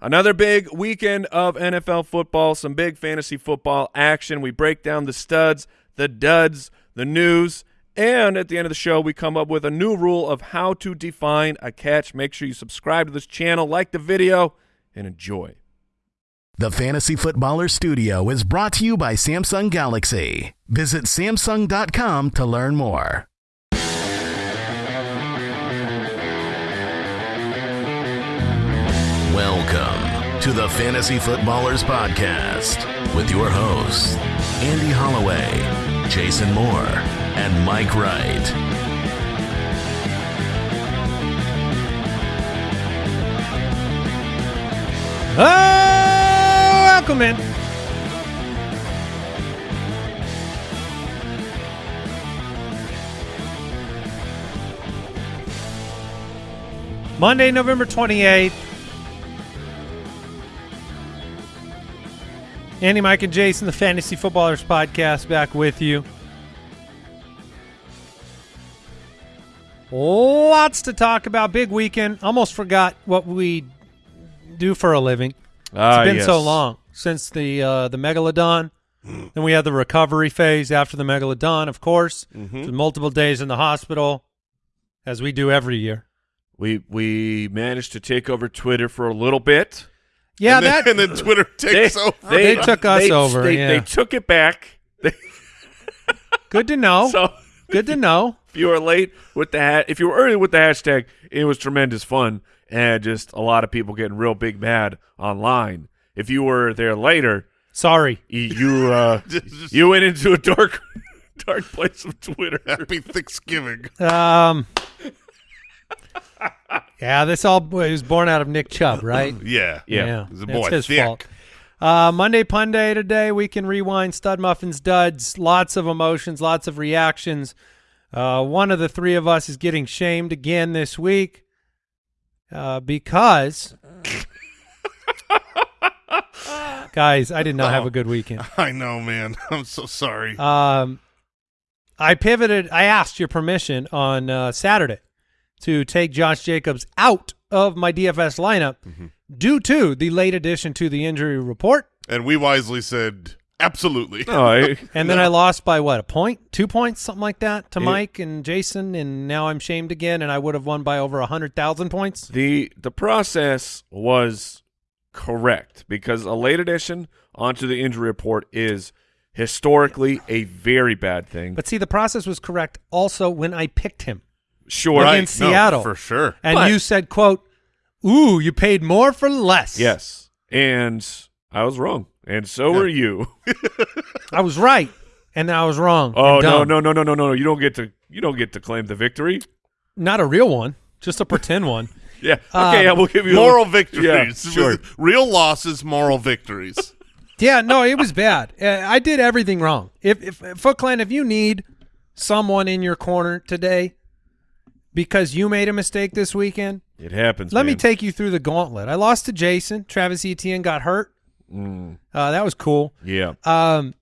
Another big weekend of NFL football, some big fantasy football action. We break down the studs, the duds, the news, and at the end of the show, we come up with a new rule of how to define a catch. Make sure you subscribe to this channel, like the video, and enjoy. The Fantasy Footballer Studio is brought to you by Samsung Galaxy. Visit Samsung.com to learn more. Welcome to the Fantasy Footballers Podcast with your hosts, Andy Holloway, Jason Moore, and Mike Wright. Oh, welcome in. Monday, November 28th. Andy, Mike, and Jason, the Fantasy Footballers Podcast, back with you. Lots to talk about. Big weekend. Almost forgot what we do for a living. Ah, It's been so long since the uh, the megalodon. then we had the recovery phase after the megalodon, of course. Mm-hmm. Multiple days in the hospital, as we do every year. We we managed to take over Twitter for a little bit. Yeah, and then, that and then Twitter takes over. They took us they- over, They, yeah. they took it back. Good to know. so good to know. if you were late with the hat, if you were early with the hashtag, it was tremendous fun and just a lot of people getting real big mad online. If you were there later, Sorry. you you, uh, Just- you went into a dark dark place of Twitter. Happy Thanksgiving. Um. Yeah, this all it was born out of Nick Chubb, right? Yeah. Yeah. He's a that's boy. his Thick. fault. Uh, Monday Pun Day today. We can rewind Stud Muffins Duds. Lots of emotions, lots of reactions. Uh, one of the three of us is getting shamed again this week uh, because, guys, I did not have a good weekend. I know, man. I'm so sorry. Um, I pivoted. I asked your permission on uh, Saturday to take Josh Jacobs out of my DFS lineup Mm-hmm. due to the late addition to the injury report. and we wisely said, absolutely. Oh, I, And then I lost by what a point, two points, something like that, to Yeah. Mike and Jason, and now I'm shamed again. And I would have won by over a hundred thousand points. the the process was correct because a late addition onto the injury report is historically a very bad thing. But see, the process was correct also when I picked him, sure, Right. Right. against No, Seattle. for sure. and But- you said, "quote Ooh, you paid more for less." yes, and I was wrong, and so were you. I was right, and I was wrong. Oh and no, no, no, no, no, no! You don't get to you don't get to claim the victory. not a real one, just a pretend one. Yeah, okay, Um, I will give you Moral A, victories. Yeah, sure. Real losses, moral victories. Yeah, no, it was bad. Uh, I did everything wrong. If, if Foot Clan, if you need someone in your corner today because you made a mistake this weekend, It happens. let me take you through the gauntlet. I lost to Jason. Travis Etienne got hurt. Mm, Uh, that was cool. yeah. Um,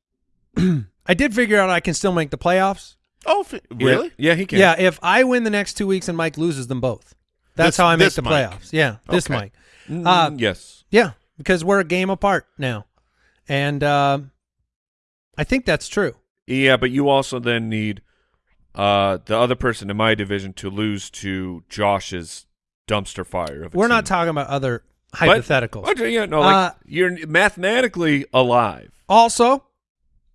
I did figure out I can still make the playoffs. oh, really? Yeah, yeah, he can. Yeah, if I win the next two weeks and Mike loses them both, that's This- how I make the Mike. playoffs. Yeah, this Okay. Mike. Mm, Uh, yes. Yeah, because we're a game apart now, and um, I think that's true. Yeah, but you also then need uh, the other person in my division to lose to Josh's dumpster fire. Of a We're not talking about other hypotheticals. But, yeah, no, like Uh, you're mathematically alive. Also,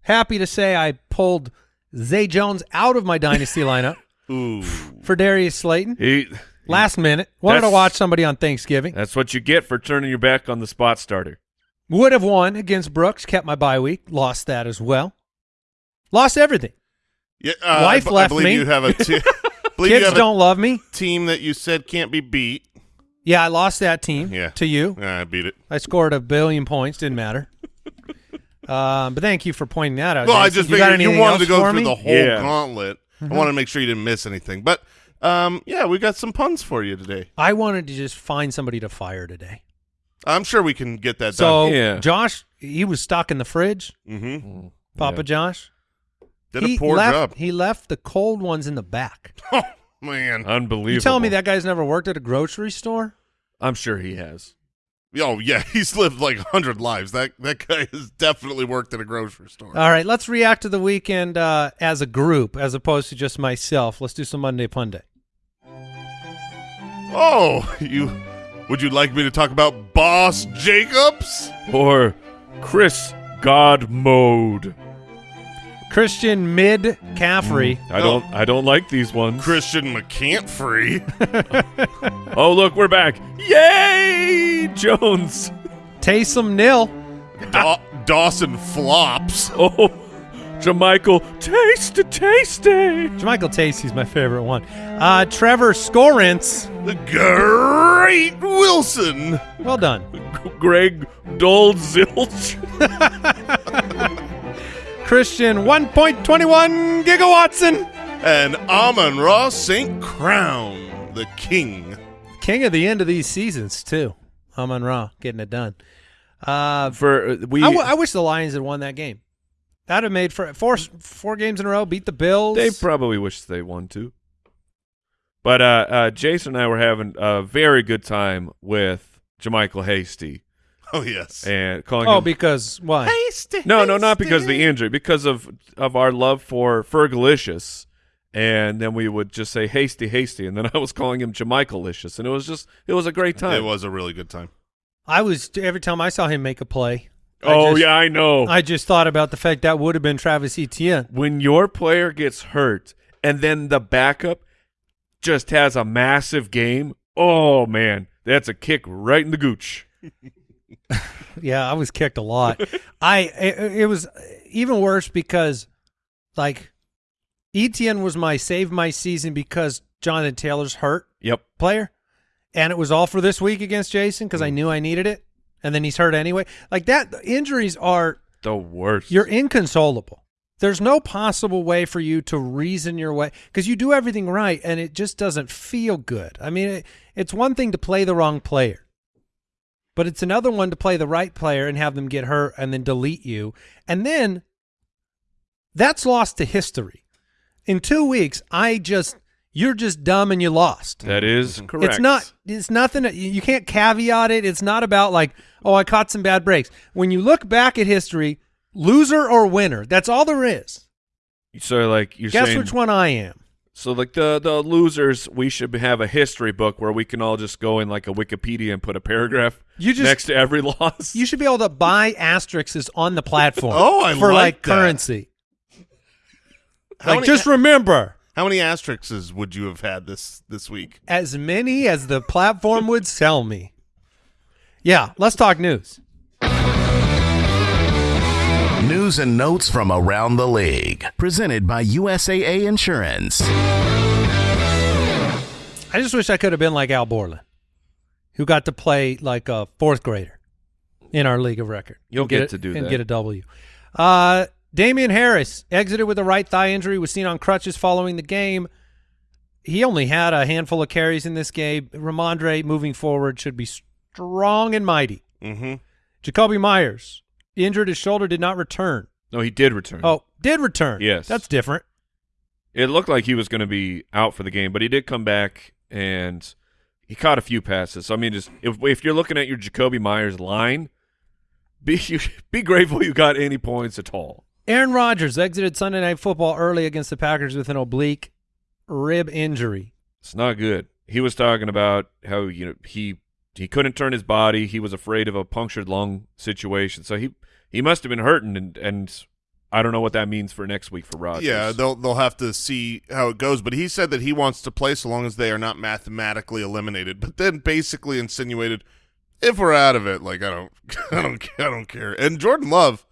happy to say I pulled Zay Jones out of my dynasty lineup Ooh. for Darius Slayton He, last minute. Wanted to watch somebody on Thanksgiving. that's what you get for turning your back on the spot starter. Would have won against Brooks. Kept my bye week. Lost that as well. Lost everything. Yeah, uh, Wife I, b- left I believe me. you have a te- believe you Kids have don't love me. team that you said can't be beat. Yeah, I lost that team Yeah. to you. Yeah, I beat it. I scored a billion points. Didn't matter. um, but thank you for pointing that out. Well, I Jason. just you got figured you anything wanted else to go for through me? the whole Yeah. gauntlet. Mm-hmm. I wanted to make sure you didn't miss anything. But um, yeah, we got some puns for you today. I wanted to just find somebody to fire today. I'm sure we can get that So Yeah. Josh, he was stuck in the fridge. done. hmm Papa Yeah. Josh Did he a poor left, job. He left the cold ones in the back. Oh man, Unbelievable. You telling me that guy's never worked at a grocery store? I'm sure he has. Oh yeah, he's lived like hundred lives. That that guy has definitely worked at a grocery store. All right, let's react to the weekend uh, as a group as opposed to just myself. Let's do some Monday Punday. oh, you would you like me to talk about Boss Jacobs? Or Chris God Mode. Christian Mid Caffrey. I don't I don't like these ones. Christian McCantfree. Oh look, we're back. Yay! Jones. Taysom Nil. Da- Dawson flops. Oh Jamycal, taste it, taste it. Michael Tacey's my favorite one. Uh, Trevor Scorance. The great Wilson. Well done. Greg Dole Zilch. Christian 1.21 gigawatson. And Amon-Ra St. Crown, the king. King of the end of these seasons, too. Amon Ra getting it done. Uh, For uh, we I, w- I wish the Lions had won that game. That'd have made for four four games in a row. Beat the Bills. They probably wish they won too. But uh, uh, Jason and I were having a very good time with Jamycal Hasty Oh yes. and calling oh, him. because why? Hasty, no, no, not because of the injury, because of of our love for Fergalicious. And then we would just say hasty, hasty, and then I was calling him Jamichaelicious, and it was just it was a great time. It was a really good time. I was every time I saw him make a play. I Oh just- yeah, I know. I just thought about the fact that would have been Travis Etienne. when your player gets hurt and then the backup just has a massive game, oh man, that's a kick right in the gooch. Yeah, I was kicked a lot. I it, it was even worse because like Etienne was my save my season because Jonathan Taylor's hurt Yep. player, and it was all for this week against Jason because I mm. knew I needed it, and then he's hurt anyway. Like that, injuries are The worst. you're inconsolable. There's no possible way for you to reason your way because you do everything right and it just doesn't feel good. I mean, it, it's one thing to play the wrong player, but it's another one to play the right player and have them get hurt and then delete you. And then that's lost to history. In two weeks, I just, you're just dumb and you lost. that is mhm. correct. It's not. It's nothing. You you can't caveat it. It's not about like, oh, I caught some bad breaks. When you look back at history, loser or winner, that's all there is. So like you're Guess saying which one I am. So like the the losers, we should have a history book where we can all just go in like a Wikipedia and put a paragraph You just- next to every loss. You should be able to buy asterisks on the platform. Oh, I for like like that. currency. How like, many- just remember, How many asterisks would you have had this this week? as many as the platform would sell me. Yeah, let's talk news. News and notes from around the league. Presented by USAA Insurance. I just wish I could have been like Al Borland, who got to play like a fourth grader in our league of record. You'll And get it- to do and that. get a W. Uh, Damien Harris exited with a right thigh injury, was seen on crutches following the game. He only had a handful of carries in this game. Rhamondre moving forward should be strong and mighty. Mm-hmm. Jakobi Meyers injured his shoulder, did not return. no, he did return. Oh, did return. Yes. that's different. It looked like he was going to be out for the game, but he did come back and he caught a few passes. So I mean, just if if you're looking at your Jakobi Meyers line, be be grateful you got any points at all. Aaron Rodgers exited Sunday Night Football early against the Packers with an oblique rib injury. It's not good. He was talking about how you know he he couldn't turn his body. He was afraid of a punctured lung situation. So he he must have been hurting, and and I don't know what that means for next week for Rodgers. Yeah, they'll they'll have to see how it goes. But he said that he wants to play so long as they are not mathematically eliminated. But then basically insinuated, if we're out of it, like I don't, I don't, I don't care. And Jordan Love,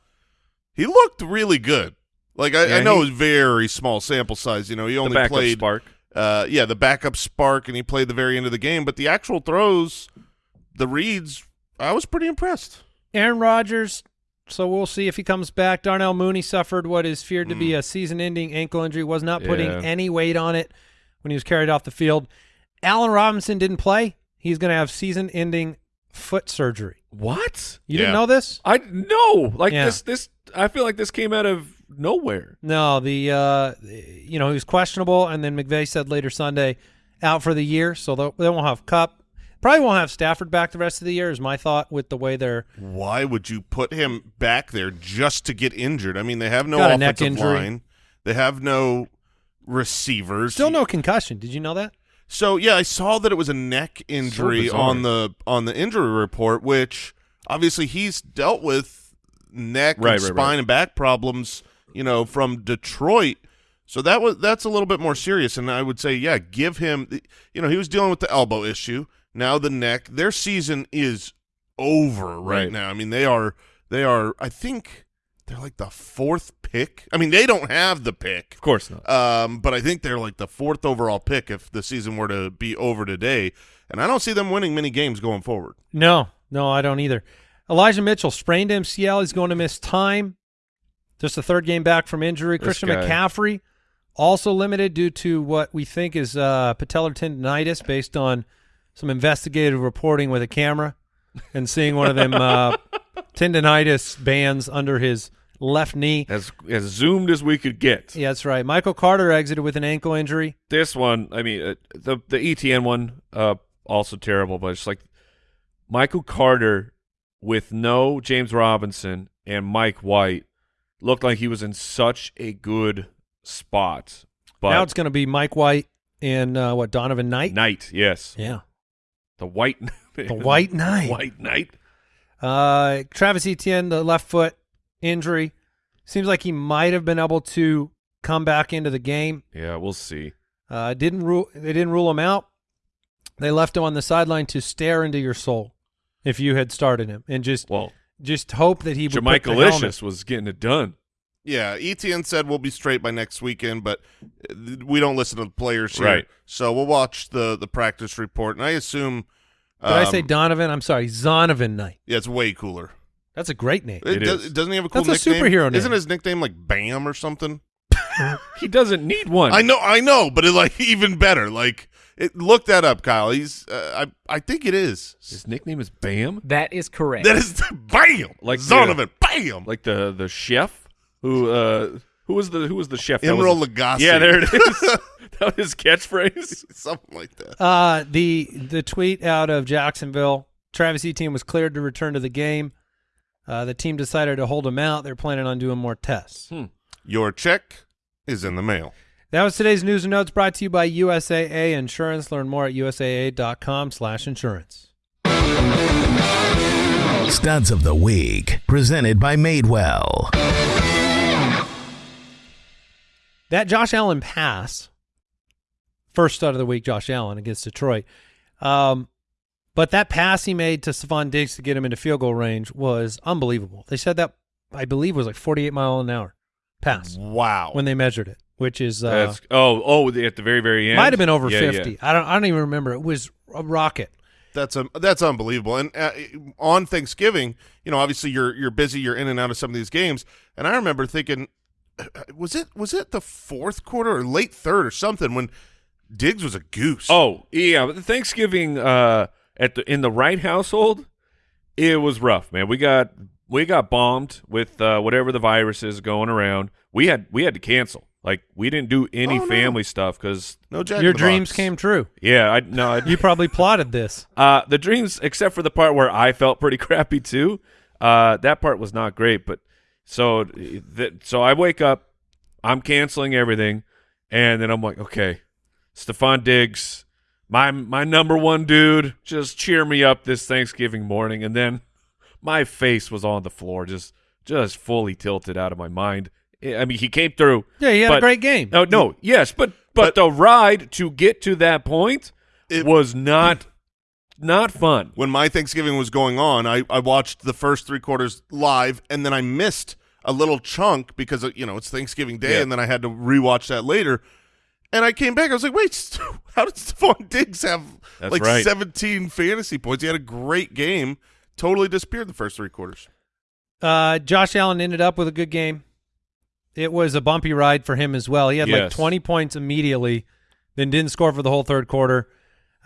he looked really good. Like I, Yeah, I know he- it was very small sample size. You know, he the only backup played spark. uh, yeah, the backup spark, and he played the very end of the game. But the actual throws, the reads, I was pretty impressed. Aaron Rodgers, so we'll see if he comes back. Darnell Mooney suffered what is feared to be a season-ending ankle injury, was not putting Yeah. any weight on it when he was carried off the field. Allen Robinson didn't play. He's going to have season-ending foot surgery. What? You Yeah. didn't know this? I no like Yeah. this this. I feel like this came out of nowhere. No, the uh, you know he was questionable, and then McVay said later Sunday out for the year, so they'll- they won't have Kupp. Probably won't have Stafford back the rest of the year. Is my thought with the way they're Why would you put him back there just to get injured? I mean, they have no Got a neck offensive injury. line. They have no receivers. still no concussion. Did you know that? So yeah, I saw that it was a neck injury bizarre. on the on the injury report, which obviously he's dealt with neck Right, and right, spine right. and back problems, you know, from Detroit. So that was that's a little bit more serious, and I would say, yeah, give him. You know, he was dealing with the elbow issue, now the neck. Their season is over right, Right. now. I mean, they are they are. I think they're like the fourth pick. I mean, they don't have the pick. Of course not. Um, but I think they're like the fourth overall pick if the season were to be over today, and I don't see them winning many games going forward. No, no, I don't either. Elijah Mitchell sprained MCL. He's going to miss time. Just a third game back from injury. This Christian guy. McCaffrey also limited due to what we think is uh, patellar tendonitis based on some investigative reporting with a camera and seeing one of them uh, tendonitis bands under his left knee. As as zoomed as we could get. Yeah, that's right. Michael Carter exited with an ankle injury. This one, I mean, uh, the the Etienne one, uh, also terrible, but it's like Michael Carter with no James Robinson and Mike White looked like he was in such a good spot. But now it's going to be Mike White and uh, what Donovan Knight. Knight, yes, Yeah, the White, the White Knight. White Knight. Uh, Travis Etienne, the left foot injury, seems like he might have been able to come back into the game. Yeah, we'll see. Uh, didn't rule. They didn't rule him out. They left him on the sideline to stare into your soul. If you had started him and just Well, just hope that he would Jamaica put the Licious was getting it done. Yeah, Etienne said we'll be straight by next weekend, but uh, we don't listen to the players here, Right. so we'll watch the the practice report, and I assume. Did I um, say Donovan? I'm sorry, Zonovan Knight. Yeah, it's way cooler. That's a great name. It It does, Doesn't he have a cool That's a superhero name. Isn't his nickname like Bam or something? He doesn't need one. I know, I know, but it like even better. Like, it, look that up, Kyle. He's, uh, I, I think it is. His nickname is Bam, That is correct. That is Bam, Like Zonovan the- Bam. like the the chef who uh who was the who was the chef? That was Emeril the- Lagasse. Yeah, there it is. that was his catchphrase. something like that. Uh, the the tweet out of Jacksonville, Travis Etienne was cleared to return to the game. Uh, the team decided to hold him out. They're planning on doing more tests. Your check is in the mail. That was today's news and notes brought to you by USAA Insurance. Learn more at usaa.com slash insurance. Studs of the Week, presented by Madewell. That Josh Allen pass, first stud of the week, Josh Allen against Detroit. Um, but that pass he made to Stefon Diggs to get him into field goal range was unbelievable. They said that, I believe, was like 48 mile an hour pass Wow. when they measured it, which is uh, That's oh oh at the very very end might have been over Yeah, 50. yeah. I don't I don't even remember. It was a rocket. That's um, that's unbelievable. And uh, on Thanksgiving, you know, obviously you're you're busy, you're in and out of some of these games. And I remember thinking, was it was it the fourth quarter or late third or something when Diggs was a goose? Oh yeah, the Thanksgiving uh at the in the right household, it was rough, man. We got we got bombed with uh, whatever the virus is going around. We had we had to cancel. Like we didn't do any Oh, no. family stuff because no Your dreams Box. came true. yeah, I no, I, You probably plotted this. Uh, the dreams, except for the part where I felt pretty crappy too. Uh, that part was not great. But so, th- so I wake up, I'm canceling everything, and then I'm like, okay, Stefon Diggs, my my number one dude, just cheer me up this Thanksgiving morning, and then my face was on the floor, just just fully tilted out of my mind. I mean, he came through. Yeah, he had a great game. No, no, yes, but but, But- the ride to get to that point It- was not not fun. When my Thanksgiving was going on, I, I watched the first three quarters live, and then I missed a little chunk because you know it's Thanksgiving Day, Yeah. and then I had to rewatch that later. And I came back. I was like, "Wait, how did Stefon Diggs have That's like right. 17 fantasy points? He had a great game. Totally disappeared the first three quarters. Uh, Josh Allen ended up with a good game. It was a bumpy ride for him as well. He had like 20 points immediately, then didn't score for the whole third quarter.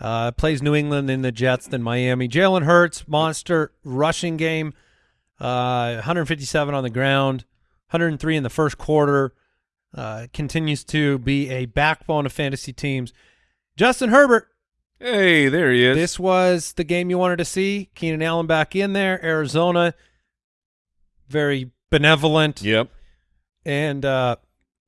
Uh, plays New England, then the Jets, then Miami. Jalen Hurts, monster rushing game, uh, 157 on the ground, 103 in the first quarter. Uh, continues to be a backbone of fantasy teams. Justin Herbert Hey, there he is. This was the game you wanted to see. Keenan Allen back in there. Arizona, very benevolent. Yep. And uh,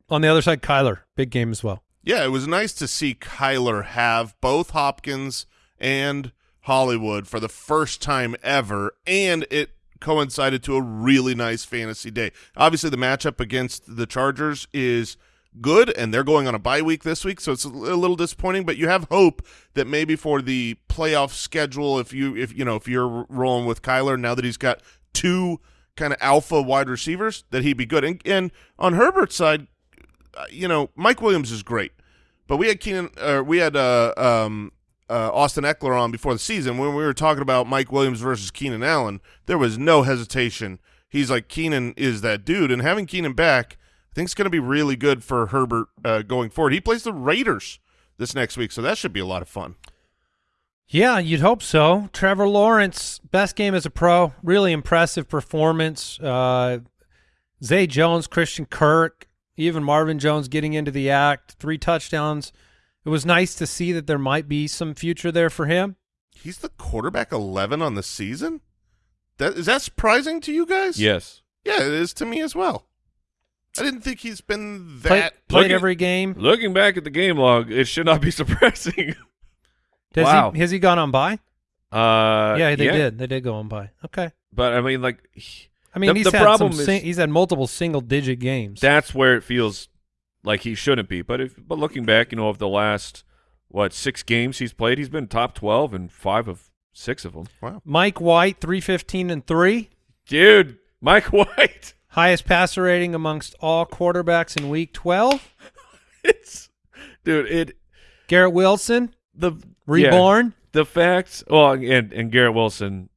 on the other side, Kyler, big game as well. Yeah, it was nice to see Kyler have both Hopkins and Hollywood for the first time ever, and it coincided to a really nice fantasy day. Obviously, the matchup against the Chargers is good, and they're going on a bye week this week, so it's a little disappointing. But you have hope that maybe for the playoff schedule, if you if you know if you're rolling with Kyler now that he's got two kind of alpha wide receivers, that he'd be good. And, and on Herbert's side, uh, you know, Mike Williams is great, but we had Keenan, uh, we had uh, um, uh, Austin Ekeler on before the season when we were talking about Mike Williams versus Keenan Allen. There was no hesitation. He's like Keenan is that dude, and having Keenan back, I think it's going to be really good for Herbert uh, going forward. He plays the Raiders this next week, so that should be a lot of fun. Yeah, you'd hope so. Trevor Lawrence, best game as a pro, really impressive performance. Uh, Zay Jones, Christian Kirk, even Marvin Jones getting into the act, three touchdowns. It was nice to see that there might be some future there for him. He's the quarterback 11 on the season? That Is that surprising to you guys? Yes. Yeah, it is to me as well. I didn't think he's been Play, that. played Looking- every game. Looking back at the game log, it should not be surprising. Does wow. he, has he gone on by? Uh, yeah, they did. They did go on by. Okay. But I mean, like, he- I mean, The- he's the had problem some is- he's had multiple single digit games. that's where it feels like he shouldn't be. But if, but looking back, you know, of the last what six games he's played, he's been top twelve in five of six of them. Wow. Mike White, three fifteen and three, Dude, Mike White. highest passer rating amongst all quarterbacks in Week twelve. It's dude. It Garrett Wilson, the yeah. reborn. the facts. well and and Garrett Wilson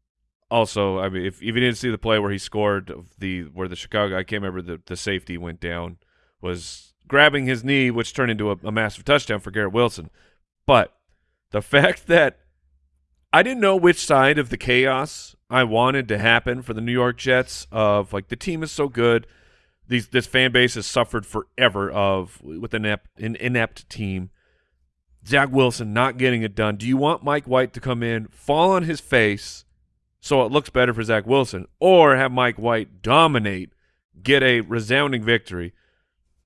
also I mean if, if you didn't see the play where he scored the where the Chicago I can't remember the the safety went down was grabbing his knee which turned into a, a massive touchdown for Garrett Wilson. But the fact that I didn't know which side of the chaos I wanted to happen for the New York Jets of like the team is so good. These this fan base has suffered forever of with an inept, an inept team. Zach Wilson not getting it done. Do you want Mike White to come in, fall on his face so it looks better for Zach Wilson, or have Mike White dominate, get a resounding victory?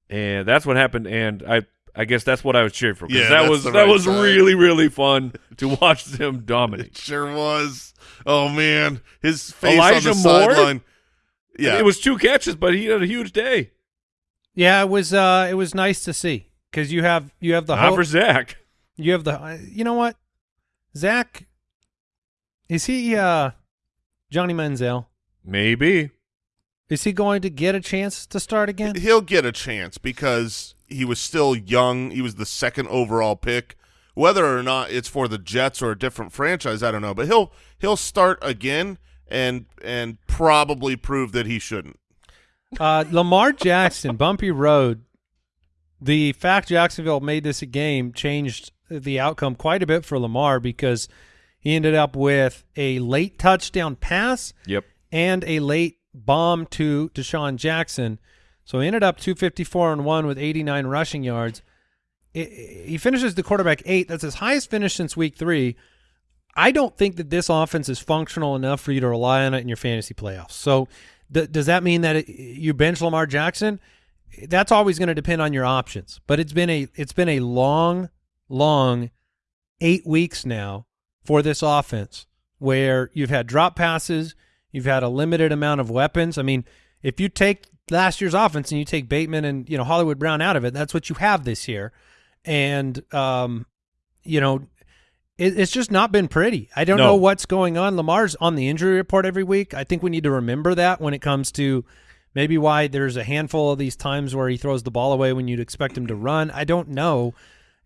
And that's what happened. And I, I guess that's what I was cheering for. 'cause Yeah, that was that right was side. really really fun to watch them It dominate. sure was. Oh, man. His face Elijah on the Moore? sideline. Yeah. it was two catches, but he had a huge day. Yeah, it was. Uh, it was nice to see because you have you have the Not hope. for Zach. You have the. uh, You know what, Zach? Is he uh, Johnny Manziel? Maybe. Is he going to get a chance to start again? He'll get a chance because he was still young. He was the second overall pick. Whether or not it's for the Jets or a different franchise, I don't know. But he'll he'll start again and and probably prove that he shouldn't. Uh, Lamar Jackson, bumpy road. The fact Jacksonville made this a game changed the outcome quite a bit for Lamar because he ended up with a late touchdown pass Yep. and a late bomb to DeSean Jackson. So he ended up 254 and 1 with 89 rushing yards. I- I- he finishes the quarterback eight. That's his highest finish since week three. I don't think that this offense is functional enough for you to rely on it in your fantasy playoffs. So th- does that mean that it, you bench Lamar Jackson? That's always going to depend on your options. But it's been a it's been a long, long eight weeks now for this offense where you've had drop passes, you've had a limited amount of weapons. I mean, if you take last year's offense and you take Bateman and you know Hollywood Brown out of it, that's what you have this year, and um, you know. It, it's just not been pretty. I don't No. know what's going on. Lamar's on the injury report every week. I think we need to remember that when it comes to maybe why there's a handful of these times where he throws the ball away when you'd expect him to run. I don't know.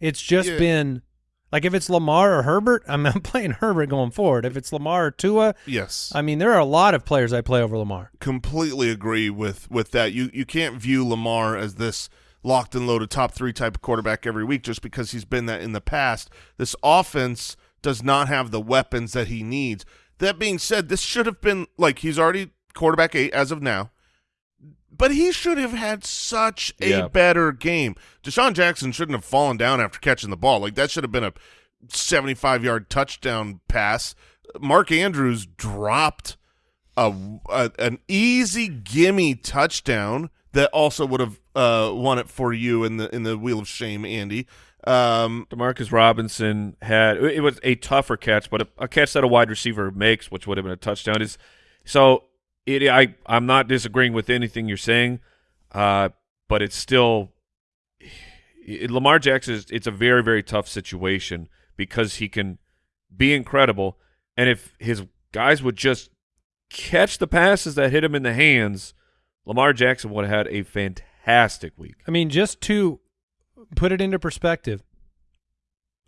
It's just Yeah. been like if it's Lamar or Herbert, I'm, I'm playing Herbert going forward. If it's Lamar or Tua, Yes. I mean there are a lot of players I play over Lamar. completely agree with with that. You you can't view Lamar as this locked and loaded top three type of quarterback every week just because he's been that in the past. This offense does not have the weapons that he needs. That being said, this should have been like he's already quarterback eight as of now. But he should have had such a Yeah. better game. DeSean Jackson shouldn't have fallen down after catching the ball. Like that should have been a 75 yard touchdown pass. Mark Andrews dropped a, a an easy gimme touchdown that also would have uh, won it for you in the in the wheel of shame, Andy. Um, Demarcus Robinson had it was a tougher catch, but a, a catch that a wide receiver makes, which would have been a touchdown, is so. It, I I'm not disagreeing with anything you're saying, uh, but it's still it, Lamar Jackson. Is, it's a very very tough situation because he can be incredible, and if his guys would just catch the passes that hit him in the hands, Lamar Jackson would have had a fantastic week. I mean, just to put it into perspective,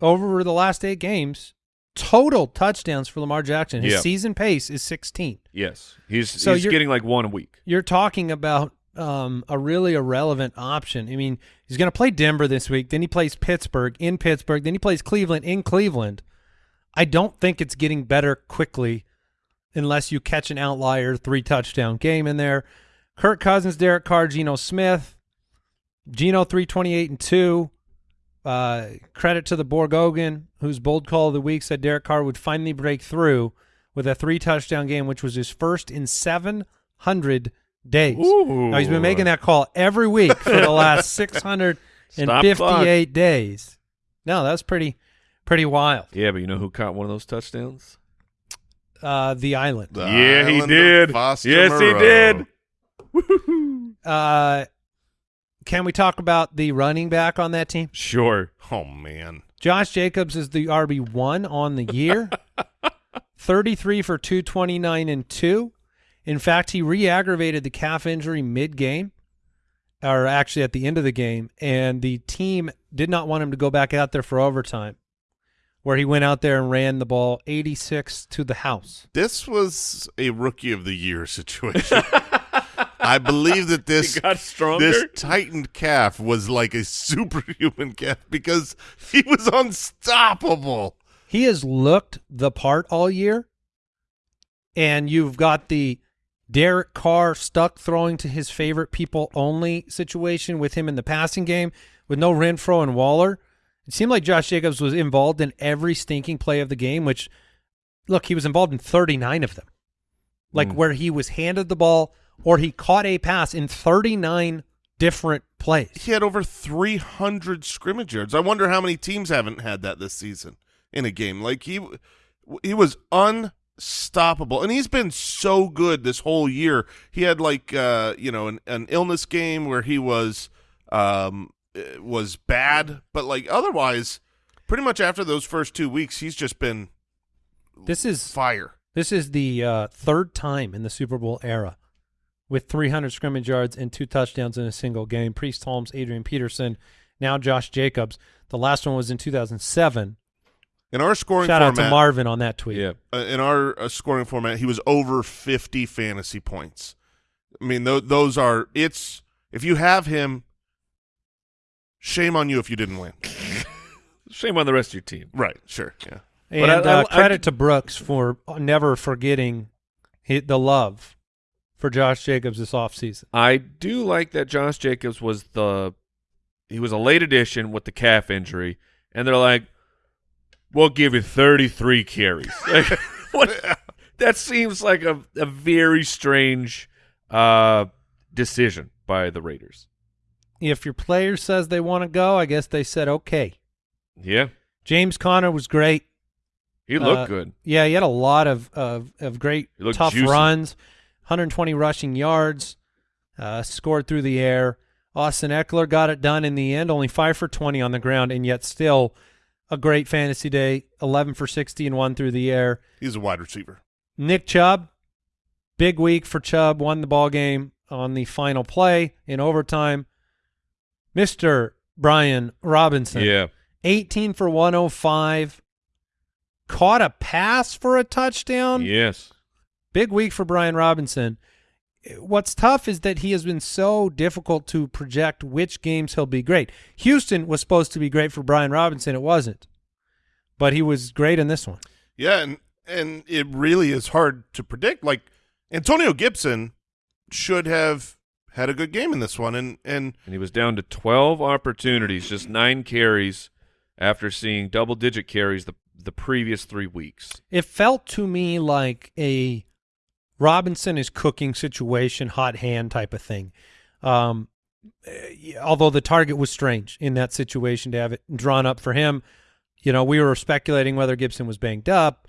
over the last eight games, total touchdowns for Lamar Jackson. His Yeah. season pace is 16. Yes, he's So he's getting like one a week. You're talking about um, a really irrelevant option. I mean, he's going to play Denver this week. Then he plays Pittsburgh in Pittsburgh. Then he plays Cleveland in Cleveland. I don't think it's getting better quickly unless you catch an outlier three touchdown game in there. Kirk Cousins, Derek Carr, Geno Smith, Geno three twenty eight and two. Uh, credit to the Borgogan, whose bold call of the week said Derek Carr would finally break through with a three touchdown game, which was his first in seven hundred days. Ooh. Now he's been making that call every week for the last six hundred and Stop fifty eight days. No, that's pretty pretty wild. Yeah, but you know who caught one of those touchdowns? Uh, the island. the yeah, he island of did. Foster Yes, he Moreau. did. Uh, can we talk about the running back on that team? Sure. Oh man, Josh Jacobs is the RB one on the year. Thirty three for two twenty nine and two. In fact, he re-aggravated the calf injury mid game, or actually at the end of the game, and the team did not want him to go back out there for overtime, where he went out there and ran the ball eighty six to the house. this was a rookie of the year situation. I believe that this He got stronger. this tightened calf was like a superhuman calf because he was unstoppable. He has looked the part all year, and you've got the Derek Carr stuck throwing to his favorite people only situation with him in the passing game with no Renfrow and Waller. It seemed like Josh Jacobs was involved in every stinking play of the game, which, look, he was involved in 39 of them. Like Mm. where he was handed the ball or he caught a pass in 39 different plays. He had over 300 scrimmage yards. I wonder how many teams haven't had that this season in a game. Like he he was unstoppable and he's been so good this whole year. He had like uh, you know, an, an illness game where he was um was bad, but like otherwise pretty much after those first 2 weeks he's just been This is fire. This is the uh, third time in the Super Bowl era with 300 scrimmage yards and two touchdowns in a single game. Priest Holmes, Adrian Peterson, now Josh Jacobs. The last one was in 2007. In our scoring Shout out format, to Marvin on that tweet. yeah. uh, in our uh, scoring format, he was over 50 fantasy points. I mean, th- those are it's if you have him, shame on you if you didn't win. Shame on the rest of your team. Right? Sure. Yeah. And But I- I- uh, I- credit to Brooks for never forgetting the love for Josh Jacobs this offseason. I do like that Josh Jacobs was the he was a late addition with the calf injury, and they're like, "We'll give you 33 carries." Like, what? That seems like a a very strange uh, decision by the Raiders. If your player says they want to go, I guess they said okay. Yeah, James Conner was great. he looked Uh, good. Yeah, he had a lot of of, of great tough juicy. runs, 120 rushing yards, uh, scored through the air. Austin Ekeler got it done in the end, only five for 20 on the ground, and yet still a great fantasy day, 11 for 60 and one through the air. He's a wide receiver. Nick Chubb, big week for Chubb, won the ball game on the final play in overtime. Mr. Brian Robinson, Yeah, 18 for 105, caught a pass for a touchdown. yes. Big week for Brian Robinson. What's tough is that he has been so difficult to project which games he'll be great. Houston was supposed to be great for Brian Robinson. It wasn't. But he was great in this one. Yeah, and and it really is hard to predict. Like Antonio Gibson should have had a good game in this one, and and And he was down to 12 opportunities, just nine carries, after seeing double-digit carries the the previous three weeks. It felt to me like a Robinson is cooking situation, hot hand type of thing. Um, eh, although the target was strange in that situation to have it drawn up for him. You know, we were speculating whether Gibson was banged up.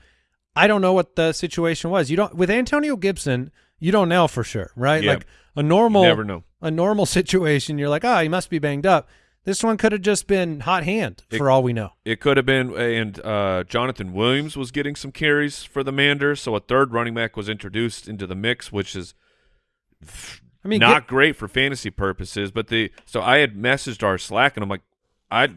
I don't know what the situation was. You don't with Antonio Gibson, you don't know for sure, right? Yeah. Like a normal never know. a normal situation, you're like, oh, he must be banged up. This one could have just been hot hand It- for all we know. It could have been, and uh, Jonathan Williams was getting some carries for the Manders, so a third running back was introduced into the mix, which is I mean, not Gi- great for fantasy purposes. But the so I had messaged our Slack, and I'm like, I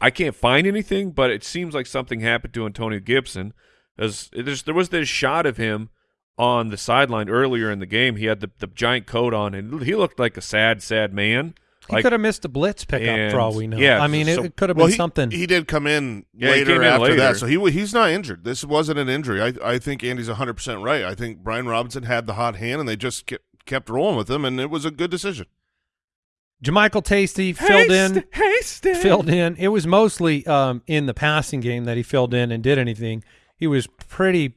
I can't find anything, but it seems like something happened to Antonio Gibson. As there was this shot of him on the sideline earlier in the game. He had the, the giant coat on, and he looked like a sad, sad man. He Like, could have missed a blitz pickup for all we know. yeah, I mean, so- it, it could have well, been he, something. he did come in Yeah, later came in after later. that, so he he's not injured. This wasn't an injury. I I think Andy's 100 percent right. I think Brian Robinson had the hot hand, and they just kept, kept rolling with him, and it was a good decision. Jamichael Tasty filled in. Hasty. filled in. It was mostly um, in the passing game that he filled in and did anything. He was pretty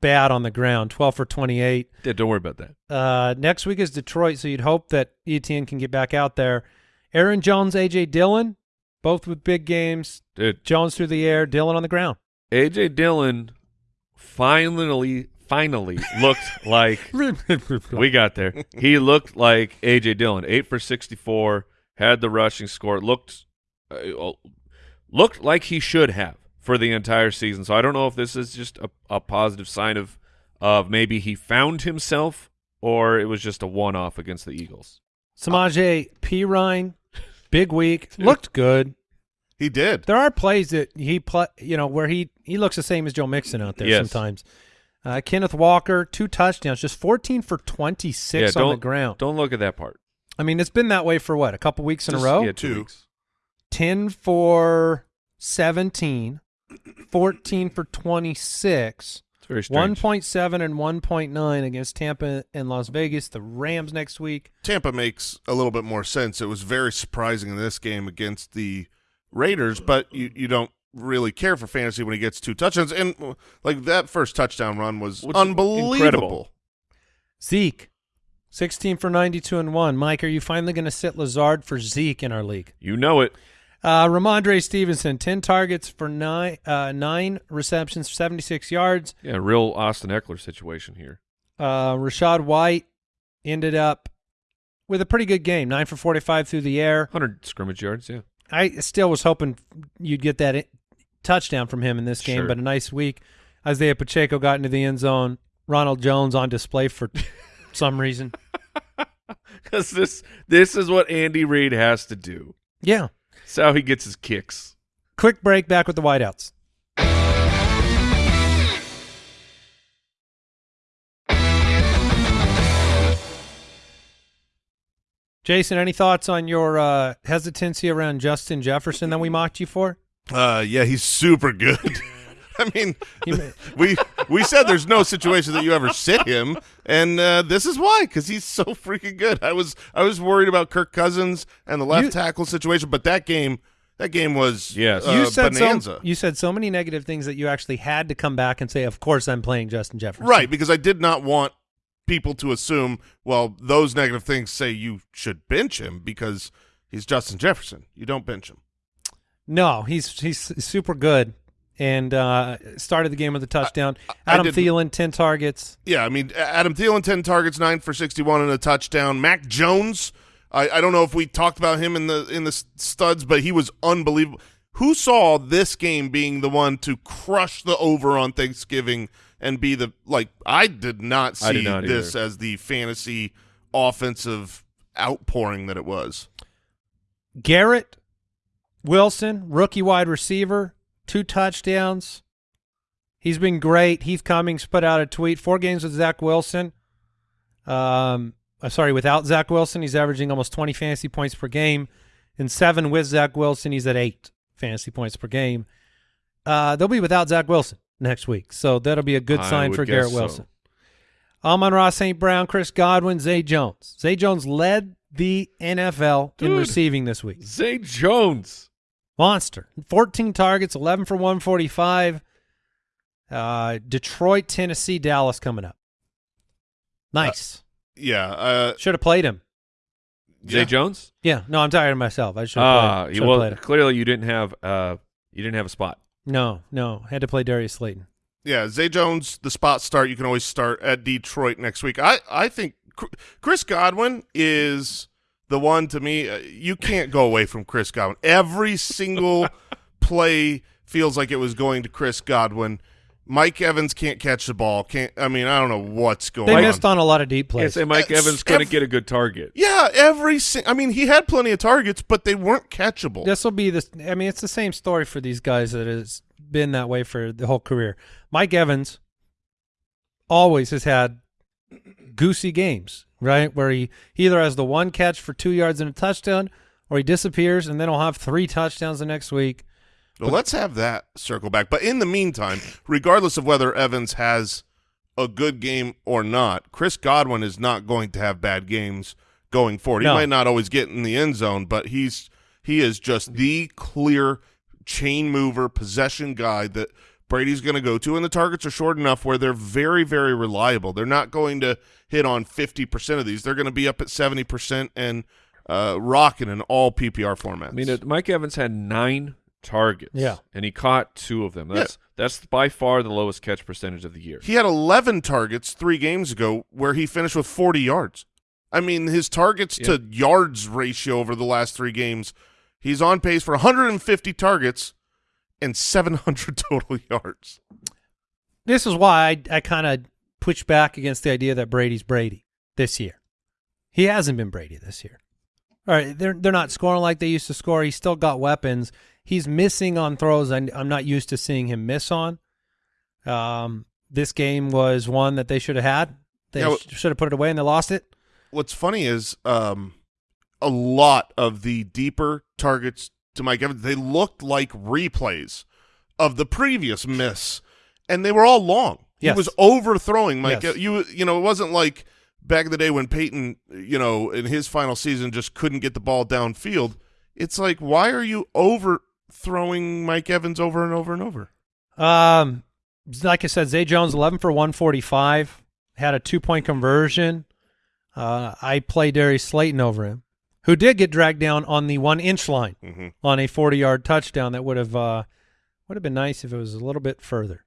bad on the ground, 12 for 28. Yeah, don't worry about that. Uh, next week is Detroit, so you'd hope that Etienne can get back out there. Aaron Jones, A.J. Dillon, both with big games. Dude, Jones through the air, Dillon on the ground. AJ Dillon finally finally looked like we got there. He looked like AJ Dillon, eight for sixty-four, had the rushing score. Looked uh, looked like he should have for the entire season. So I don't know if this is just a, a positive sign of of maybe he found himself or it was just a one-off against the Eagles. Samaje Perine, big week, looked good. He did. There are plays that he play, you know, where he he looks the same as Joe Mixon out there Yes. sometimes. Uh, Kenneth Walker, two touchdowns, just 14 for 26 yeah, on don't the ground. Don't look at that part. I mean, it's been that way for what, a couple weeks in Just- a row? Yeah, two, Two. weeks. 10 for 17, 14 for 26, It's very strange. 1.7 and 1.9 against Tampa and Las Vegas. The Rams next week. Tampa makes a little bit more sense. It was very surprising in this game against the Raiders, but you, you don't really care for fantasy when he gets two touchdowns. And like that first touchdown run was Which- unbelievable. incredible. Zeke, 16 for 92 and 1. Mike, are you finally going to sit Lazard for Zeke in our league? You know it. Uh, Rhamondre Stevenson, 10 targets for nine, uh, nine receptions, 76 yards. Yeah, real Austin Ekeler situation here. Uh, Rachaad White ended up with a pretty good game, 9 for 45 through the air. 100 scrimmage yards, yeah. I still was hoping you'd get that touchdown from him in this game, Sure. but a nice week. Isaiah Pacheco got into the end zone. Ronald Jones on display for some reason. Because this this is what Andy Reid has to do. Yeah. It's how he gets his kicks. Quick break back with the whiteouts. Jason, any thoughts on your uh, hesitancy around Justin Jefferson that we mocked you for? Uh, yeah, he's super good. I mean, we we said there's no situation that you ever sit him, and uh, this is why because he's so freaking good. I was I was worried about Kirk Cousins and the left You- tackle situation, but that game that game was Yes. uh, you said bonanza. so. You said so many negative things that you actually had to come back and say, "Of course, I'm playing Justin Jefferson." Right, because I did not want people to assume, well, those negative things say you should bench him because he's Justin Jefferson. You don't bench him. No, he's he's super good, and uh, started the game with a touchdown. I Adam didn't- Thielen, ten targets. Yeah, I mean, Adam Thielen, 10 targets, 9 for 61 and a touchdown. Mac Jones, I, I don't know if we talked about him in the in the studs, but he was unbelievable. Who saw this game being the one to crush the over on Thanksgiving and be the like I did not see did not this either. as the fantasy offensive outpouring that it was. Garrett Wilson, rookie wide receiver, two touchdowns. He's been great. Heath Cummings put out a tweet: four games with Zach Wilson. Um, uh, sorry, without Zach Wilson, he's averaging almost 20 fantasy points per game. In seven with Zach Wilson, he's at eight fantasy points per game. Uh, they'll be without Zach Wilson next week, so that'll be a good I sign for Garrett so. Wilson. Amon-Ra, St. Brown, Chris Godwin, Zay Jones. Zay Jones led the NFL in receiving this week. Zay Jones. Monster. 14 targets, 11 for 145. Uh, Detroit, Tennessee, Dallas coming up. Nice. Yeah. Uh, Should have played him. Zay yeah. Jones. Yeah, no, I'm tired of myself. I should have Ah, played, well, played him. clearly you didn't have uh you didn't have a spot. No, no, had to play Darius Slayton. Yeah, Zay Jones, the spot start. You can always start at Detroit next week. I, I think Chris Godwin is the one to me. Uh, you can't go away from Chris Godwin. Every single play feels like it was going to Chris Godwin. Mike Evans can't catch the ball. Can't. I mean, I don't know what's going They on. missed on a lot of deep Can't plays. say Mike It's Evans couldn't ev- get a good target. Yeah, every. Sing- I mean, he had plenty of targets, but they weren't catchable. This will be this. I mean, it's the same story for these guys that has been that way for the whole career. Mike Evans always has had goosey games, right? Where he, he either has the one catch for two yards and a touchdown, or he disappears and then he'll have three touchdowns the next week. Well, let's have that circle back. But in the meantime, regardless of whether Evans has a good game or not, Chris Godwin is not going to have bad games going forward. No. He might not always get in the end zone, but he's he is just the clear chain mover, possession guy that Brady's going to go to, and the targets are short enough where they're very, very reliable. They're not going to hit on fifty percent of these. They're going to be up at seventy percent and uh, rocking in all PPR formats. I mean, uh, Mike Evans had nine targets. Yeah. and he caught two of them. That's that's by far the lowest catch percentage of the year. He had 11 targets three games ago where he finished with 40 yards. I mean, his targets to yards ratio over the last three games, he's on pace for 150 targets and 700 total yards. This is why I, I kind of push back against the idea that Brady's Brady this year. He hasn't been Brady this year. All right, they're they're not scoring like they used to score. He's still got weapons. He's missing on throws I, I'm not used to seeing him miss on. Um, this game was one that they should have had. They should have put it away and they lost it. What's funny is um, a lot of the deeper targets to Mike Evans, they looked like replays of the previous miss, and they were all long. Yes. He was overthrowing Mike. Yes. You you know, it wasn't like back in the day when Peyton, you know, in his final season just couldn't get the ball downfield. It's like, why are you overthrowing Mike Evans over and over and over? Um, like I said, Zay Jones, 11 for 145, had a two point conversion. Uh, I play Darius Slayton over him, who did get dragged down on the one inch line Mhm. on a 40 yard touchdown. That would have uh, would have been nice if it was a little bit further.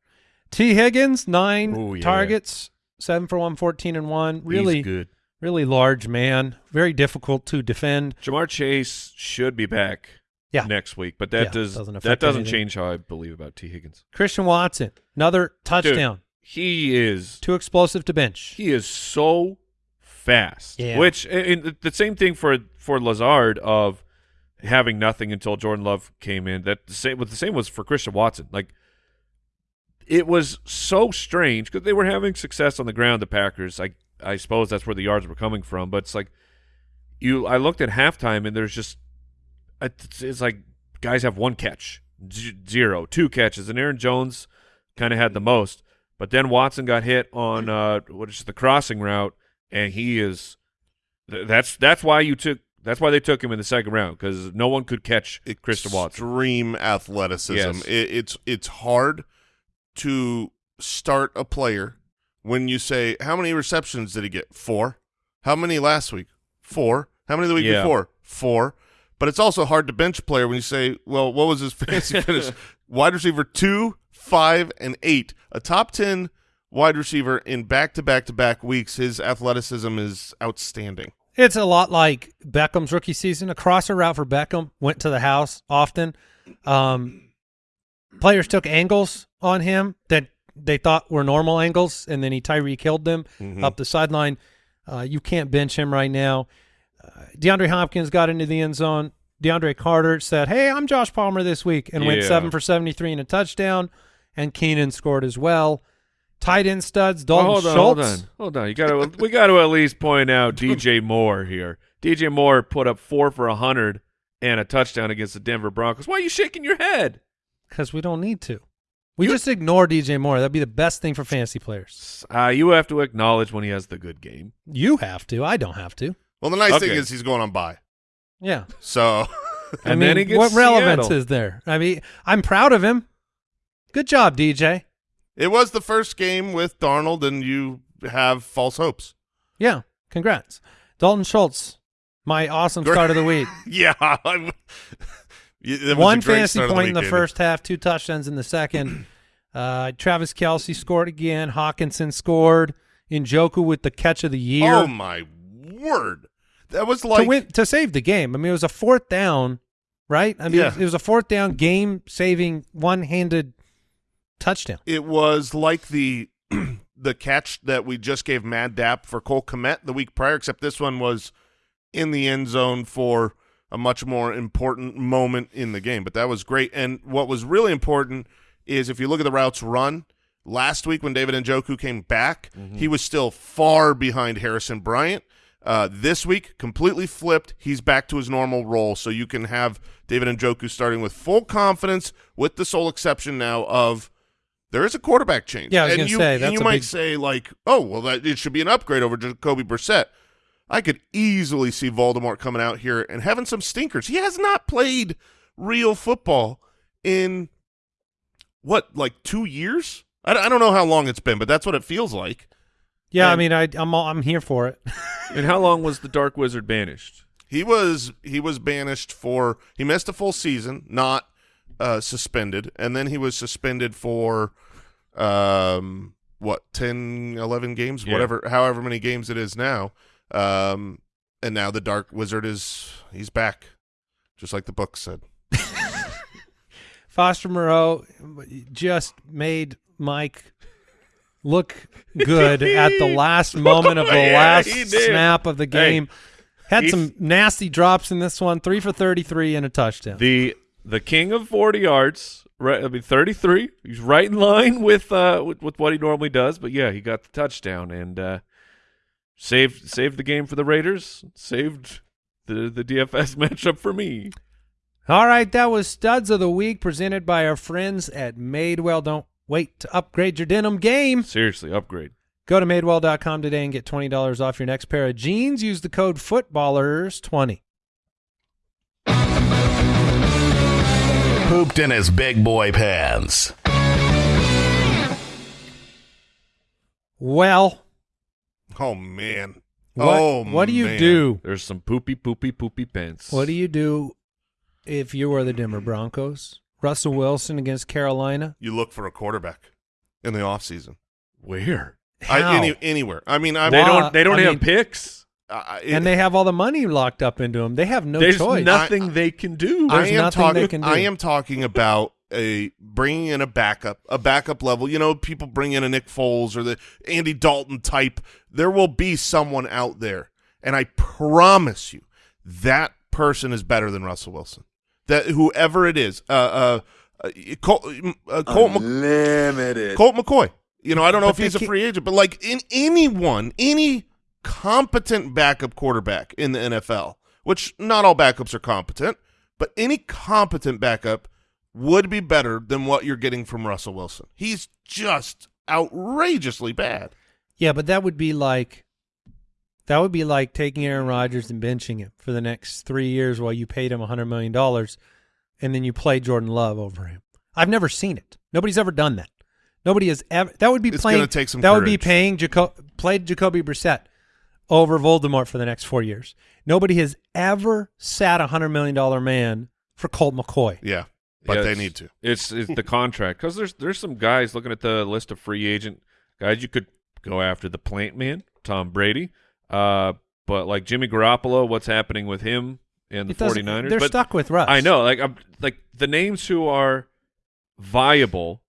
T. Higgins, nine Ooh, yeah. targets, seven for 114 and one. Really, He's good. really large man. Very difficult to defend. Ja'Marr Chase should be back Yeah. next week, but that Yeah, does doesn't that doesn't anything. change how I believe about T Higgins. Christian Watson, another touchdown. He is Too explosive to bench. he is so fast. Yeah. Which and the same thing for for Lazard of having nothing until Jordan Love came in. That the same what the same was for Christian Watson. Like it was so strange because they were having success on the ground. The Packers, I I suppose that's where the yards were coming from. But it's like you. I looked at halftime and there's just it's, it's like guys have one catch, z- zero, two catches, and Aaron Jones kind of had the most. But then Watson got hit on uh, what is the crossing route, and he is. That's that's why you took. That's why they took him in the second round because no one could catch Christian Watson. Extreme athleticism. Yes. It, it's it's hard to start a player when you say how many receptions did he get? Four. How many last week? Four. How many the week Yeah. before? Four. But it's also hard to bench a player when you say, well, what was his fantasy finish? wide receiver two, five, and eight. A top ten wide receiver in back to back to back weeks. His athleticism is outstanding. It's a lot like Beckham's rookie season. A crosser route for Beckham went to the house often. Um, players took angles on him that they thought were normal angles, and then he Tyree killed them Mhm. up the sideline. Uh, you can't bench him right now. Uh, DeAndre Hopkins got into the end zone. DeAndre Carter said, "Hey, I'm Josh Palmer this week," and went seven for 73 and a touchdown. And Keenan scored as well. Tight end studs. Dalton hold on, Schultz. hold on, hold on. You got to we got to at least point out DJ Moore here. DJ Moore put up four for a hundred and a touchdown against the Denver Broncos. Why are you shaking your head? Because we don't need to. We just ignore DJ Moore. That'd be the best thing for fantasy players. Uh, you have to acknowledge when he has the good game. You have to. I don't have to. Well, the nice thing is he's going on by. Yeah. So I mean, then he gets what relevance Seattle. is there? I mean, I'm proud of him. Good job, DJ. It was the first game with Darnold, and you have false hopes. Yeah, congrats. Dalton Schultz, my awesome Great. start of the week. Yeah, I'm- it was One fantasy point in the week, Andy. first half, two touchdowns in the second. Uh, Travis Kelce scored again. Hockenson scored. Njoku with the catch of the year Oh my word, that was like to win to save the game. I mean, it was a fourth down, right? I mean, Yeah. it, was, it was a fourth down game saving one handed touchdown. it was like the the catch that we just gave Mad Dap for Cole Kmet the week prior, except this one was in the end zone for a much more important moment in the game. But that was great. And what was really important is if you look at the routes run last week when David Njoku came back, he was still far behind Harrison Bryant. Uh, this week, completely flipped. He's back to his normal role, so you can have David Njoku starting with full confidence, with the sole exception now of there is a quarterback change. Yeah, I was and gonna you, say, and you a might big- say like, oh, well, that it should be an upgrade over Jacoby Brissett. I could easily see Voldemort coming out here and having some stinkers. He has not played real football in what, like two years? I, I don't know how long it's been, but that's what it feels like. Yeah, I mean, I, I'm all, I'm here for it. And how long was the Dark Wizard banished? He was he was banished for he missed a full season, not uh, suspended, and then he was suspended for um what 10 11 games Yeah. whatever however many games it is now um and now the dark wizard is he's back just like the book said Foster Moreau just made Mike look good at the last moment of the Yeah, last snap of the game. Had some nasty drops in this one, three for 33 and a touchdown. The the king of 40 yards, right? I mean 33. He's right in line with uh with, with what he normally does, but yeah, he got the touchdown and uh saved saved the game for the Raiders, saved the the DFS matchup for me. All right, that was Studs of the Week presented by our friends at Madewell. Don't wait to upgrade your denim game. Seriously, upgrade. Go to madewell.com today and get $20 off your next pair of jeans. Use the code FOOTBALLERS20. Pooped in his big boy pants. Well, oh man what, oh what do you man. do? There's some poopy poopy poopy pants. What do you do if you were the Denver Broncos? Russell Wilson against Carolina? you look for a quarterback in the offseason Where? I, How? any, anywhere i mean i'm They don't they don't I have mean- picks. I- and they have all the money locked up into them. They have no There's choice. nothing they can do. There's I am nothing talking. they can do. I am talking about a bringing in a backup, a backup level. You know, people bring in a Nick Foles or the Andy Dalton type. There will be someone out there, and I promise you, that person is better than Russell Wilson. That whoever it is, uh, uh, uh Colt, uh, Colt, Mc- Unlimited. Colt McCoy. You know, I don't know But if he's a free agent, but like in anyone, any competent backup quarterback in the NFL, which not all backups are competent, but any competent backup would be better than what you're getting from Russell Wilson. He's just outrageously bad. Yeah, but that would be like that would be like taking Aaron Rodgers and benching him for the next three years while you paid him hundred million dollars, and then you play Jordan Love over him. I've never seen it. Nobody's ever done that. Nobody has ever. That would be It's playing. gonna take some that would be paying Jaco- played Jacoby Brissett over Voldemort for the next four years. Nobody has ever sat a hundred million dollar man for Colt McCoy. Yeah, but Yeah, they need to. It's it's the contract because there's there's some guys looking at the list of free agent guys you could go after the plant man Tom Brady, uh, but like Jimmy Garoppolo, what's happening with him and the It doesn't- 49ers? They're but stuck with Russ. I know, like I'm like the names who are viable,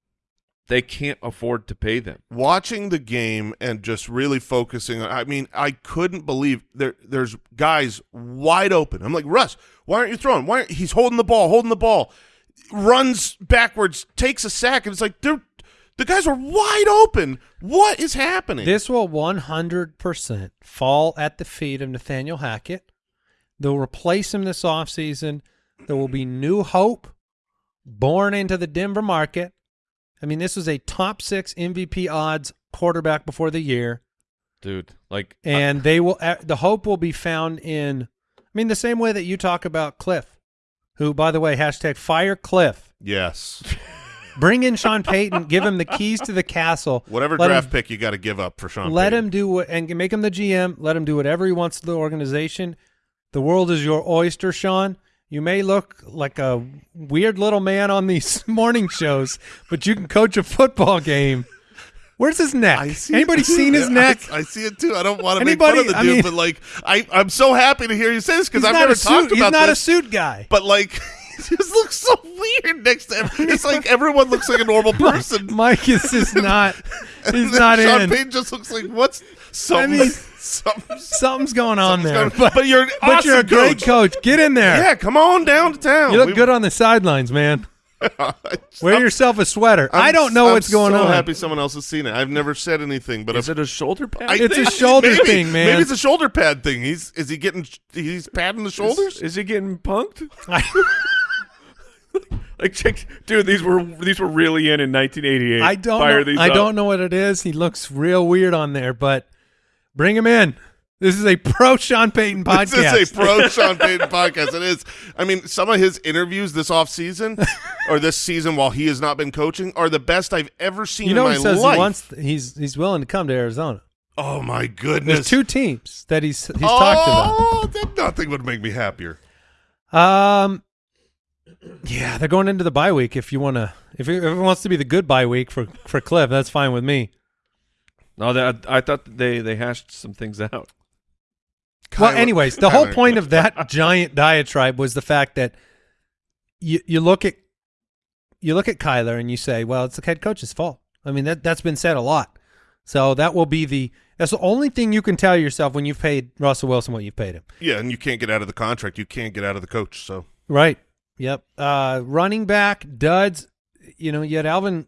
they can't afford to pay them. watching the game and just really focusing on I mean, I couldn't believe there there's guys wide open. I'm like, Russ, why aren't you throwing? Why aren't, he's holding the ball, holding the ball, runs backwards, takes a sack, and it's like they're the guys are wide open. What is happening? This will 100% fall at the feet of Nathaniel Hackett. They'll replace him this offseason. There will be new hope born into the Denver market. I mean, this was a top six MVP odds quarterback before the year, Dude, like and they will. uh, The hope will be found in. I mean, the same way that you talk about Cliff, who, by the way, hashtag fire Cliff. Yes. Bring in Sean Payton, give him the keys to the castle. Whatever Let draft him, pick you got to give up for Sean. Let Payton. him do what and make him the GM. Let him do whatever he wants to the organization. The world is your oyster, Sean. You may look like a weird little man on these morning shows, but you can coach a football game. Where's his neck? I see Anybody it seen his neck? I, I see it too. I don't want to make fun of the I dude, mean- but like, I I'm so happy to hear you say this because I've never a suit. talked He's not this. a suit guy. But like, he just looks so weird next to him. It's like everyone looks like a normal person. Mike is just not. He's not Sean in. Payton just looks like what's something. mean, something Something's going on something's there. going- But, but you're an but you're a awesome great coach. coach. Get in there. Yeah, come on down to town. You look We- good on the sidelines, man. Wear I'm- yourself a sweater. I'm I don't know what's I'm going so on. happy someone else has seen it. I've never said anything, but Is I've- it a shoulder pad? I It's a shoulder maybe- thing, man. Maybe it's a shoulder pad thing. He's is he getting he's padding the shoulders? Is, is he getting punked? Like, check, dude, these were these were really in in 1988. I don't. Fire Know, these I up. don't know what it is. He looks real weird on there, but bring him in. This is a pro Sean Payton podcast. This is a pro Sean Payton podcast. It is. I mean, some of his interviews this offseason or this season while he has not been coaching are the best I've ever seen you know, in he my says life. he wants. He's he's willing to come to Arizona. oh my goodness. There's two teams that he's he's oh, talked that nothing would make me happier. Um, yeah, they're going into the bye week. If you want to, if it, if it wants to be the good bye week for for Cliff, that's fine with me. No, that I thought they they hashed some things out. Well, anyways, the whole point of that giant diatribe was the fact that you you look at you look at Kyler and you say, well, it's the head coach's fault. I mean, that that's been said a lot. So that will be the that's the only thing you can tell yourself when you've paid Russell Wilson what you've paid him. Yeah, and you can't get out of the contract. You can't get out of the coach. So Right. Yep. Uh, running back duds. You know, you had Alvin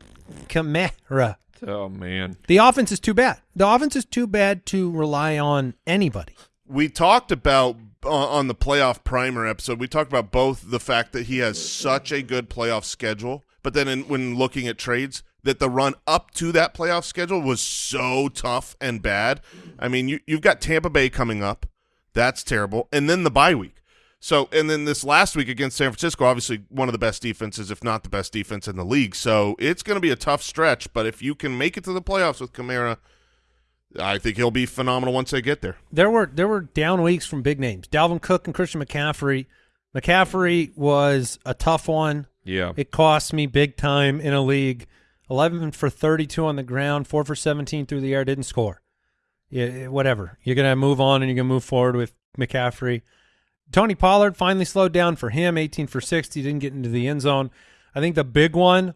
Kamara. Oh man, The offense is too bad. The offense is too bad to rely on anybody. we talked about uh, on the playoff primer episode. We talked about both the fact that he has such a good playoff schedule, but then in, when looking at trades, that the run up to that playoff schedule was so tough and bad. I mean, you you've got Tampa Bay coming up, that's terrible, and then the bye week. So, and then this last week against San Francisco, obviously one of the best defenses, if not the best defense in the league. So it's going to be a tough stretch. But if you can make it to the playoffs with Kamara, I think he'll be phenomenal once they get there. there were there were down weeks from big names. Dalvin Cook and Christian McCaffrey. McCaffrey was a tough one. yeah. It cost me big time in a league. Eleven for thirty-two on the ground, four for seventeen through the air. Didn't score. Yeah, whatever. You're gonna move on and you're gonna move forward with McCaffrey. Tony Pollard finally slowed down for him. Eighteen for sixty. Didn't get into the end zone. I think the big one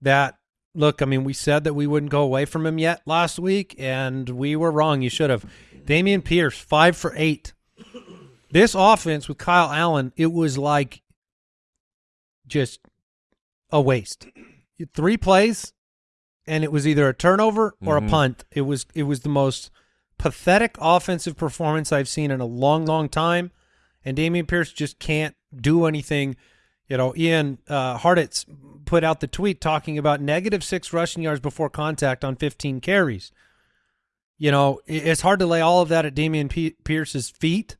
that look. I mean, we said that we wouldn't go away from him yet last week, and we were wrong. You should have. Dameon Pierce, five for eight. This offense with Kyle Allen, it was like just a waste. Three plays, and it was either a turnover or Mhm. a punt. It was it was the most pathetic offensive performance I've seen in a long, long time. And Dameon Pierce just can't do anything. You know, Ian uh, Hartitz put out the tweet talking about negative six rushing yards before contact on 15 carries. You know, it's hard to lay all of that at Dameon Pierce's feet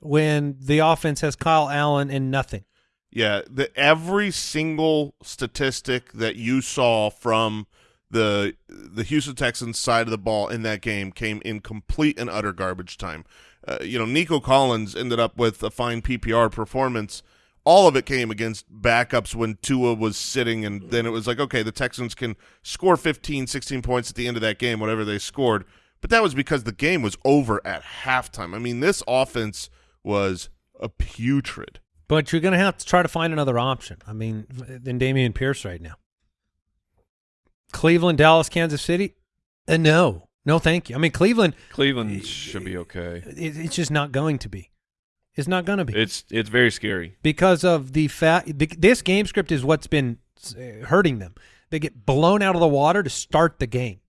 when the offense has Kyle Allen and nothing. Yeah, the every single statistic that you saw from the the Houston Texans side of the ball in that game came in complete and utter garbage time. Uh, you know, Nico Collins ended up with a fine PPR performance. All of it came against backups when Tua was sitting, and then it was like, okay, the Texans can score 15, 16 points at the end of that game, whatever they scored. But that was because the game was over at halftime. I mean, this offense was a putrid. But you're going to have to try to find another option. I mean, than Dameon Pierce right now. Cleveland, Dallas, Kansas City? Uh, no. No, thank you. I mean, Cleveland, Cleveland should be okay. it, it's just not going to be. It's not going to be. It's it's very scary. because of the fact this game script is what's been hurting them. They get blown out of the water to start the game,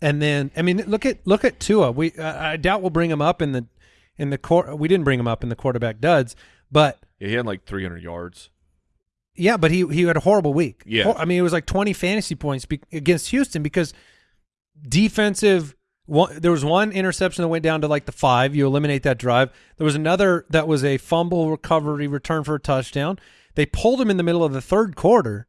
and then I mean, look at look at Tua. We uh, I doubt we'll bring him up in the in the court. We didn't bring him up in the quarterback duds, but Yeah, he had like 300 yards. yeah, but he he had a horrible week. Yeah. I mean, it was like twenty fantasy points be- against Houston because defensive one, there was one interception that went down to like the five. You eliminate that drive. There was another that was a fumble recovery return for a touchdown. They pulled him in the middle of the third quarter.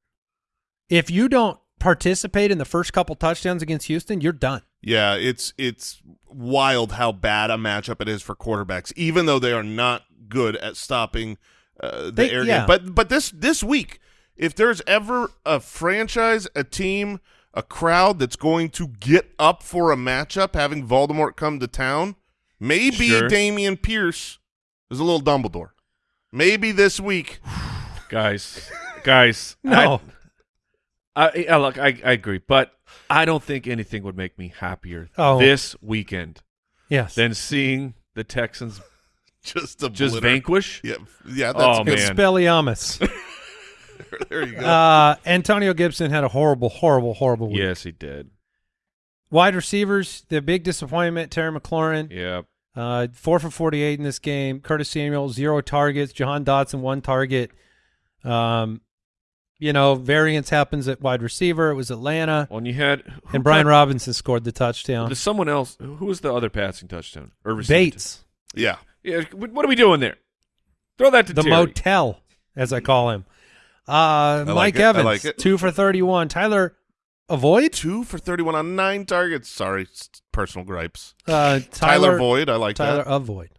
If you don't participate in the first couple touchdowns against Houston, you're done. Yeah, it's it's wild how bad a matchup it is for quarterbacks, even though they are not good at stopping uh, the They- air yeah. game. But but this this week, if there's ever a franchise, a team, a crowd that's going to get up for a matchup, having Voldemort come to town, maybe Sure. Dameon Pierce is a little Dumbledore. Maybe this week. guys, guys. No. I, I, I look. I, I agree, but I don't think anything would make me happier Oh. this weekend Yes. than seeing the Texans Just a just vanquish. Yeah, yeah, that's Oh, good. man. Expelliarmus. There you go. uh, Antonio Gibson had a horrible, horrible, horrible week. Yes, he did. Wide receivers, the big disappointment, Terry McLaurin, Yeah. uh, four for 48 in this game. Curtis Samuel, zero targets. Jahan Dotson, one target. Um, you know, variance happens at wide receiver. It was Atlanta. Well, and you had And Brian caught- Robinson scored the touchdown. There's someone else. Who was the other passing touchdown? Or receiving Bates, yeah. touchdown? Yeah. What what are we doing there? Throw that to the Terry. motel, as I call him. Uh, like Mike it. I Evans, like it. two for 31. Tyler Avoid? Two for 31 on nine targets. Sorry, personal gripes. Uh, Tyler, Tyler, Void, I like Tyler that. Avoid.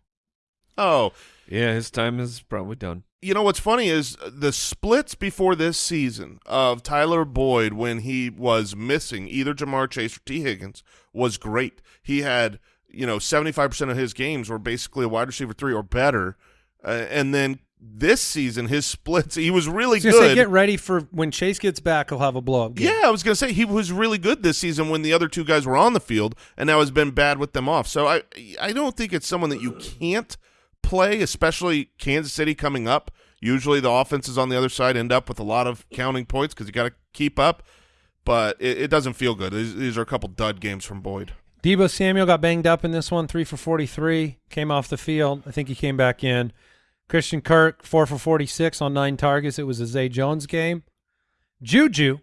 Oh, Yeah, his time is probably done. you know what's funny is the splits before this season of Tyler Boyd when he was missing either Ja'Marr Chase or T. Higgins was great. He had, you know, 75% of his games were basically a wide receiver three or better. Uh, and then this season, his splits, he was really was gonna say, good. get ready for when Chase gets back. He'll have a blow up game. Yeah, I was going to say he was really good this season when the other two guys were on the field, and now has been bad with them off. So I I don't think it's someone that you can't play, especially Kansas City coming up. Usually the offenses on the other side end up with a lot of counting points because you got to keep up, but it, it doesn't feel good. These, these are a couple dud games from Boyd. Deebo Samuel got banged up in this one, three for 43, came off the field. I think he came back in. Christian Kirk, four for 46 on nine targets. It was a Zay Jones game. Juju,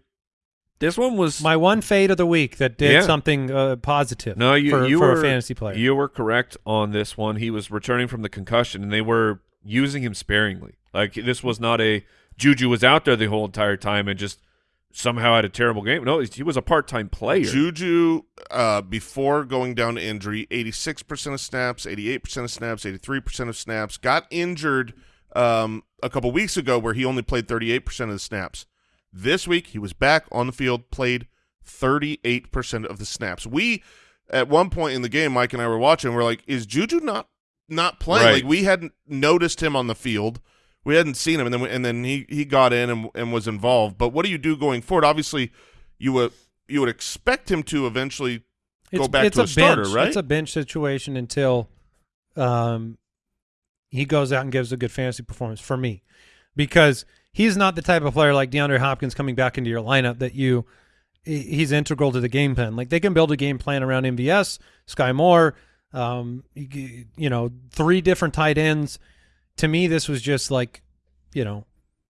This one was my one fade of the week that did Yeah. something uh, positive no. You for, you for were a fantasy player. You were correct on this one. He was returning from the concussion, and they were using him sparingly. Like this was not a Juju was out there the whole entire time and just somehow had a terrible game. No, he was a part time player. Juju, uh, before going down to injury, 86% of snaps, 88% of snaps, 83% of snaps. Got injured um, a couple weeks ago where he only played 38% of the snaps. This week, he was back on the field, played 38% of the snaps. We, at one point in the game, Mike and I were watching, we're like, is Juju not not playing? Right. Like, we hadn't noticed him on the field. We hadn't seen him, and then and then he, he got in and, and was involved. But what do you do going forward? Obviously, you would you would expect him to eventually go it's, back it's to a, a, starter, bench. right? It's a bench situation until um, he goes out and gives a good fantasy performance for me, because he's not the type of player like DeAndre Hopkins coming back into your lineup that you he's integral to the game plan. Like they can build a game plan around MVS, Skyy Moore, um, you know, three different tight ends. To me, this was just like, you know,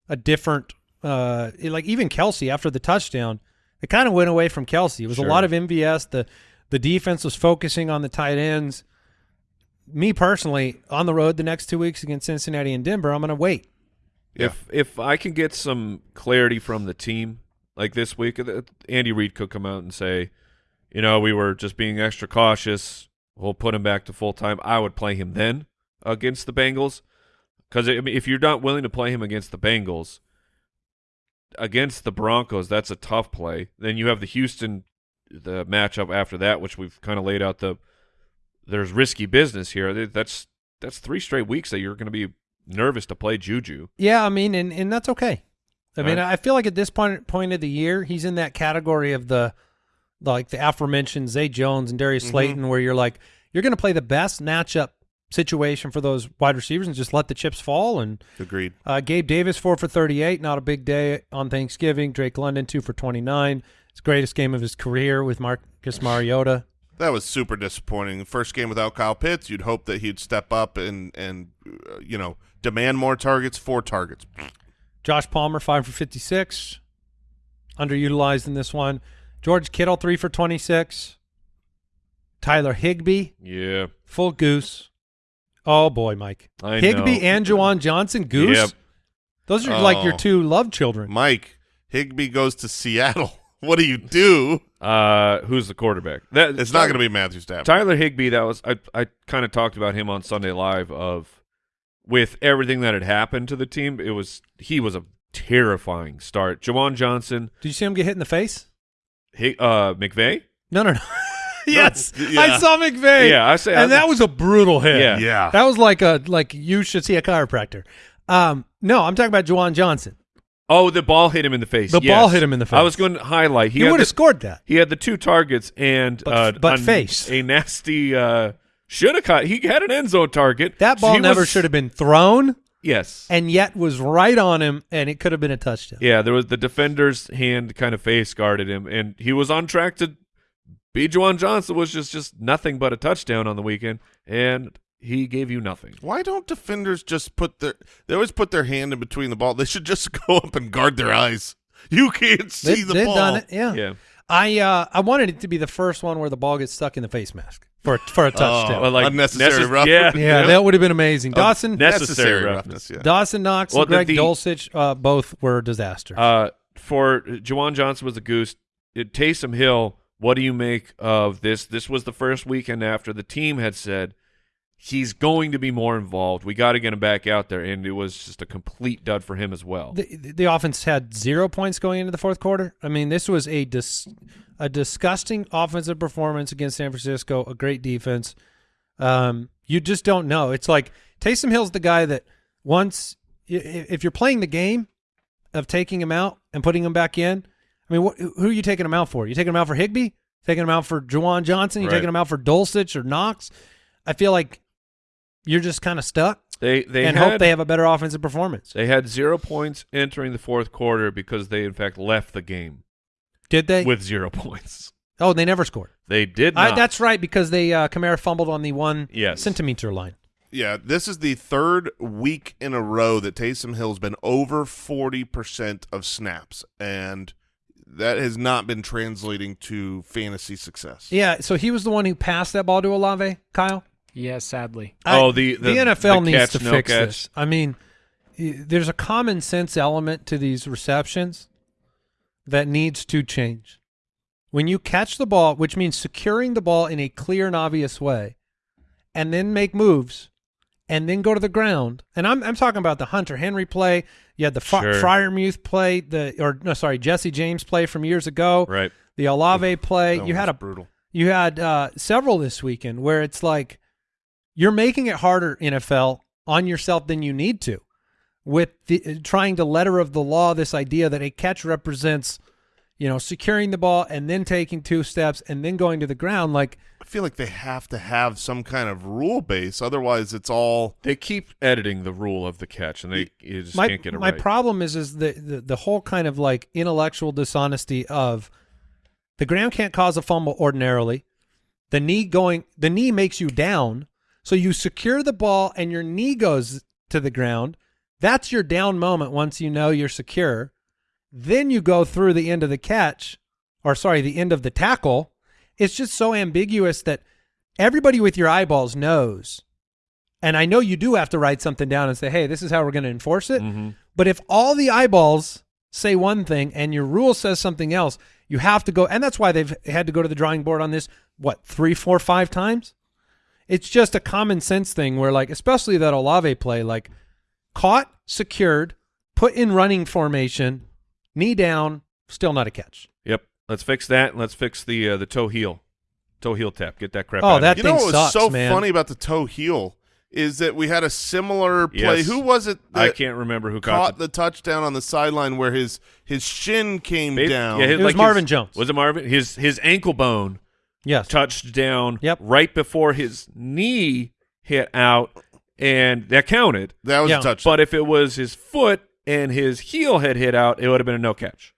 a different, uh, like even Kelce after the touchdown, it kind of went away from Kelce. It was Sure. a lot of MVS. The the defense was focusing on the tight ends. Me personally, on the road the next two weeks against Cincinnati and Denver, I'm going to wait. If if I can get some clarity from the team, like this week, uh, Andy Reid could come out and say, you know, we were just being extra cautious. We'll put him back to full time. I would play him then against the Bengals, because I mean, if you're not willing to play him against the Bengals, against the Broncos, that's a tough play. Then you have the Houston, the matchup after that, which we've kind of laid out the. There's risky business here. That's that's three straight weeks that you're going to be nervous to play Juju. Yeah, I mean, and, and that's okay. I mean, Right. I feel like at this point point of the year, he's in that category of the like the aforementioned Zay Jones and Darius Mhm. Slayton, where you're like, you're going to play the best matchup situation for those wide receivers and just let the chips fall. And Agreed. uh, Gabe Davis four for 38, not a big day on Thanksgiving. Drake London two for 29, his greatest game of his career with Marcus Mariota. That was super disappointing. First game without Kyle Pitts, you'd hope that he'd step up and and uh, you know demand more targets, four targets. Josh Palmer five for 56, underutilized in this one. George Kittle three for 26. Tyler Higbee, Yeah, full goose. Oh boy, Mike. I Higbee know. and Juwan Johnson, goose. Yep. Those are like your Oh. two love children. Mike Higbee goes to Seattle. What do you do? Uh, who's the quarterback? That It's not going to be Matthew Stafford. Tyler Higbee. That was I. I kind of talked about him on Sunday Live. Of with everything that had happened to the team, it was he was a terrifying start. Juwan Johnson, Did you see him get hit in the face? Hig, uh, McVay. No, no, no. yes, yeah. I saw McVay. Yeah, I say and that was a brutal hit. Yeah. Yeah. that was like a like you should see a chiropractor. Um, no, I'm talking about Juwan Johnson. Oh, the ball hit him in the face. The yes. ball hit him in the face. I was going to highlight. He, had would have scored that. He had the two targets and But- uh, but a, face. a nasty. Uh, should have caught. He had an end zone target. That ball He never was- should have been thrown, Yes. and yet was right on him, and it could have been a touchdown. Yeah, there was the defender's hand kind of face guarded him, and he was on track to be Juwan Johnson was just just nothing but a touchdown on the weekend, and he gave you nothing. Why don't defenders just put their? They always put their hand in between the ball. They should just go up and guard their eyes. You can't see They, the they've ball. done it. Yeah. Yeah, I uh, I wanted it to be the first one where the ball gets stuck in the face mask for for a touchdown. Well, like Unnecessary necess- roughness. Yeah, yeah, that would have been amazing. Dawson, necessary roughness. Yeah. Dawson Knox, Well, and the- Greg the- Dulcich, uh, both were disasters. Uh, for Juwan Johnson was a goose. It, Taysom Hill. What do you make of this? This was the first weekend after the team had said he's going to be more involved. We got to get him back out there, and it was just a complete dud for him as well. the, the offense had zero points going into the fourth quarter. I mean, this was a dis, a disgusting offensive performance against San Francisco. A great defense. Um, you just don't know. It's like Taysom Hill's the guy that once if you're playing the game of taking him out and putting him back in. I mean, wh- who are you taking him out for? You taking him out for Higbee? Taking him out for Juwan Johnson? You Right. taking him out for Dulcich or Knox? I feel like you're just kind of stuck They they and had, hope they have a better offensive performance. They had zero points entering the fourth quarter because they, in fact, left the game Did they? with zero points. oh, they never scored. They did I, that's right because they uh, Kamara fumbled on the one Yes. centimeter line. Yeah, this is the third week in a row that Taysom Hill's been over 40% of snaps, and that has not been translating to fantasy success. Yeah, so he was the one who passed that ball to Olave, Kyle. Yeah, sadly. Oh, I- the- the- NFL the needs catch, to no fix catch. this. I mean, there's a common sense element to these receptions that needs to change. When you catch the ball, which means securing the ball in a clear and obvious way, and then make moves, and then go to the ground. And I'm I'm talking about the Hunter Henry play. You had the Sure. Freiermuth play, the or no, sorry, Jesse James play from years ago. right. The Olave play. That You had a brutal. you had uh, several this weekend where it's like you're making it harder NFL on yourself than you need to with the, trying to letter of the law this idea that a catch represents you know securing the ball and then taking two steps and then going to the ground like feel like they have to have some kind of rule base, otherwise it's all They keep editing the rule of the catch, and they you just my can't get it my right. My problem is is the, the the whole kind of like intellectual dishonesty of the ground can't cause a fumble ordinarily. The knee going the knee makes you down, so you secure the ball and your knee goes to the ground. That's your down moment once you know you're secure. Then you go through the end of the catch, or sorry, the end of the tackle. It's just so ambiguous that everybody with your eyeballs knows. And I know you do have to write something down and say, hey, this is how we're going to enforce it. Mhm. But if all the eyeballs say one thing and your rule says something else, you have to go. And that's why they've had to go to the drawing board on this, what, three, four, five times? It's just a common sense thing where, like, especially that Olave play, like, caught, secured, put in running formation, knee down, still not a catch. Yep. Let's fix that. Let's fix the uh, the toe heel, toe heel tap. Get that crap. Oh, out of that here. You know thing what was so man. funny about the toe heel is that we had a similar play. Yes. Who was it that I can't remember who caught caught the touchdown on the sideline where his his shin came Ba- down? Yeah, his- It was like Marvin his- Jones. Was it Marvin? His his ankle bone Yes. touched down Yep. right before his knee hit out, and that counted. that was Yeah. a touchdown. But if it was his foot and his heel had hit out, it would have been a no catch.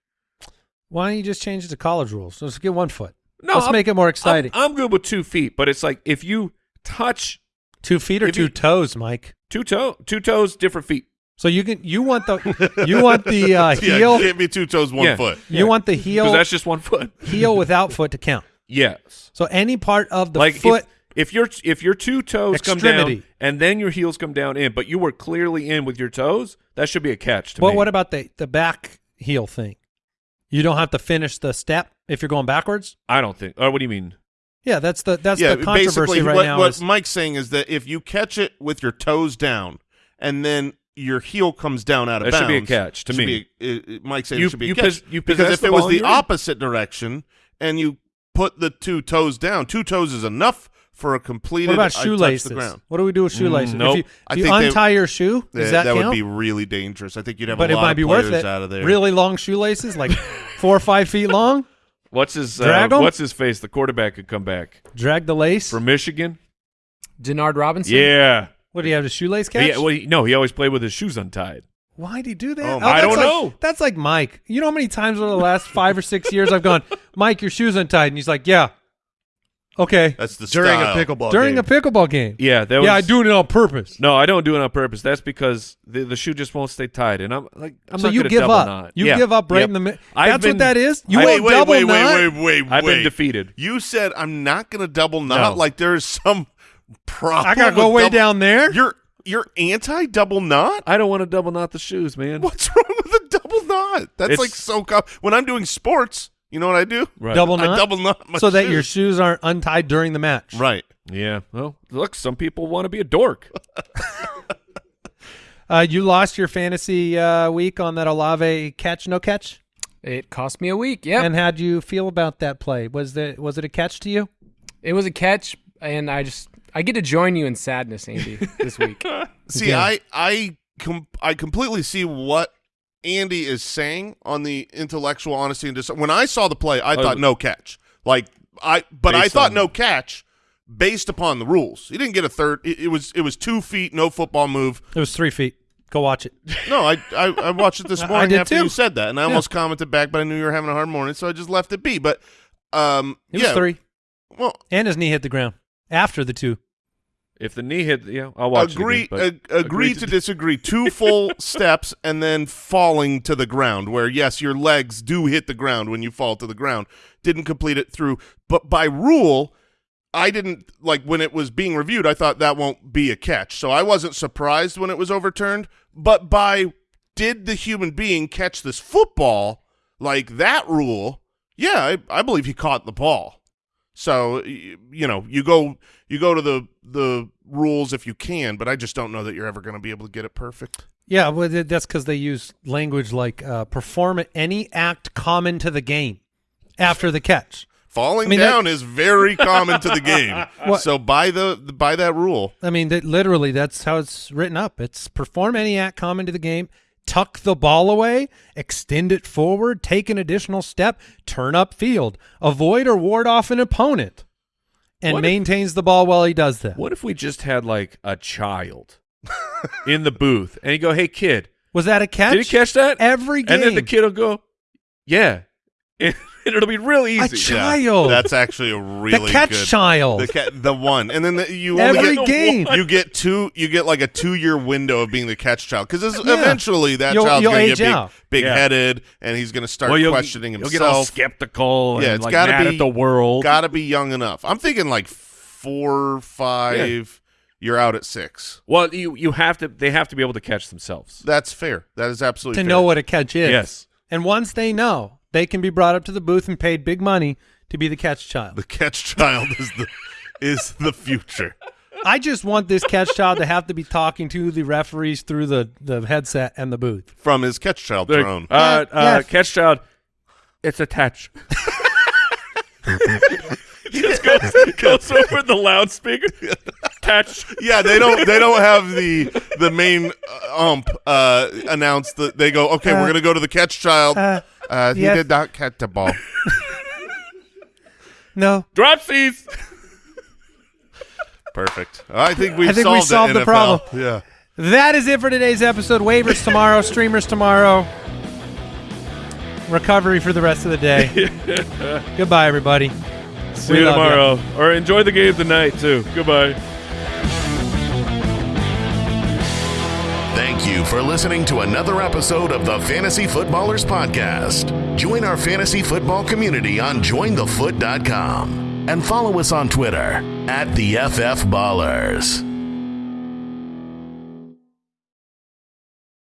Why don't you just change it to college rules? Let's get one foot. No, Let's I'm- make it more exciting. I'm, I'm good with two feet, but it's like if you touch two feet or two you- toes, Mike. two toe, two toes, different feet. So you can you want the you want the uh, yeah, heel can't be two toes, one Yeah. foot. you want the Because heel that's just one foot. heel without foot to count. Yes. So any part of the like foot. if, if your if your two toes come down and then your heels come down in, but you were clearly in with your toes, that should be a catch to But me. what about the the back heel thing? You don't have to finish the step if you're going backwards. I don't think. Or what do you mean? Yeah, that's the that's yeah, the controversy basically right what, now. what is- Mike's saying is that if you catch it with your toes down and then your heel comes down out of That should bounds, be a catch to me. Be, uh, uh, Mike saying You- it should be you a catch pos- you because if it was the and in. opposite direction and you put the two toes down, two toes is enough for a completed. what about shoelaces? The ground. What do we do with shoelaces? nope. If you, if you think they- untie your shoe, That, does that, that count? would be really dangerous. I think you'd have but a it lot might of be worth players it. out of there. Really long shoelaces, like four or five feet long. What's his uh, What's his face? The quarterback could come back Drag the lace. from Michigan. Denard Robinson. Yeah. what do you have? A shoelace catch? He, well, he- no, he always played with his shoes untied. Why'd he do that? Oh, Oh, I don't like- know. That's like Mike. You know how many times over the last five or six years I've gone, Mike, your shoes untied, and he's like, Yeah, okay. That's the during style. a pickleball During game. a pickleball game. Yeah, that was. yeah, I do it on purpose. No, I don't do it on purpose. That's because the, the shoe just won't stay tied, and I'm like, I'm so not you gonna give up. knot. You Yeah. give up right Yep. in the middle. I've That's been- what that is. You I- won't wait, wait, double wait, knot. wait, wait, wait, I've been defeated. You said I'm not going to double knot. No. Like there's some problem. I gotta go way double- down there. You're you're anti double knot. I don't want to double knot the shoes, man. What's wrong with a double knot? That's It's- like so. Com- when I'm doing sports, you know what I do? Right. Double I double knot my so that your shoes aren't untied during the match. right. Yeah. Well, look, some people want to be a dork. Uh, you lost your fantasy uh, week on that Olave catch, no catch. It cost me a week. Yeah. And how do you feel about that play? Was the was it a catch to you? it was a catch, and I just I get to join you in sadness, Andy, this week. See, Yeah. I I com- I completely see what Andy is saying on the intellectual honesty and dis- when I saw the play, I Oh. thought no catch. Like I, but I thought on- no catch based upon the rules. He didn't get a third. It, it was it was two feet, no football move. It was three feet. Go watch it. No, I I, I watched it this morning. I morning did after too. you said that, and I almost commented back, but I knew you were having a hard morning, so I just left it be. But um, It yeah, was three, well, and his knee hit the ground after the two. If the knee hit, yeah, I'll watch agree it again, but ag- agree to disagree. Two full steps and then falling to the ground. Where yes, your legs do hit the ground when you fall to the ground. Didn't complete it through, but by rule, I didn't like when it was being reviewed. I thought that won't be a catch, so I wasn't surprised when it was overturned. But by did the human being catch this football like that rule? Yeah, I, I believe he caught the ball. So you know, you go you go to the the rules if you can, but I just don't know that you're ever going to be able to get it perfect. Yeah, well, that's because they use language like uh, perform any act common to the game after the catch. Falling I mean, down is very common to the game. What- So by the by that rule, I mean, that literally, that's how it's written up. It's perform any act common to the game, tuck the ball away, extend it forward, take an additional step, turn up field, avoid or ward off an opponent, and What if- maintains the ball while he does that. what if we just had like a child in the booth, and you go, "Hey, kid, Was that a catch? did he catch that?" Every game. And then the kid will go, "Yeah," it'll be real easy. a easy. child. that's actually a really the catch good. child. The ca- the one, and then the, you only Every get game. You get two. You get like a two year window of being the catch child because Yeah. eventually that You'll- child's you'll going to age get out. big, Yeah. headed, and he's going to start Well, you'll, questioning you'll himself. get all skeptical Yeah, and it's like gotta be- at the world. Got to be young enough. I'm thinking like four, five. You're out at six. well, you you have to. They have to be able to catch themselves. That's fair. That is absolutely to fair. know what a catch is. Yes. And once they know, they can be brought up to the booth and paid big money to be the catch child. the catch child is the is the future. I just want this catch child to have to be talking to the referees through the, the headset and the booth. from his catch child Like, throne. Uh, uh, yeah. Catch child. It's a touch. he just goes, goes over the loudspeaker. Touch. yeah, they don't they don't have the the main uh, ump uh, announce that they go, okay, we're gonna go to the catch child. Uh, Uh, he yes. did not catch the ball. No. Dropsies. Perfect. I think we've I think we solved, solved the, the problem. Yeah. That is it for today's episode. Waivers tomorrow, streamers tomorrow. Recovery for the rest of the day. Goodbye, everybody. See We you love ya. tomorrow. Or enjoy the game tonight, too. Goodbye. Thank you for listening to another episode of the Fantasy Footballers Podcast. Join our fantasy football community on jointhefoot.com and follow us on Twitter at the FF Ballers.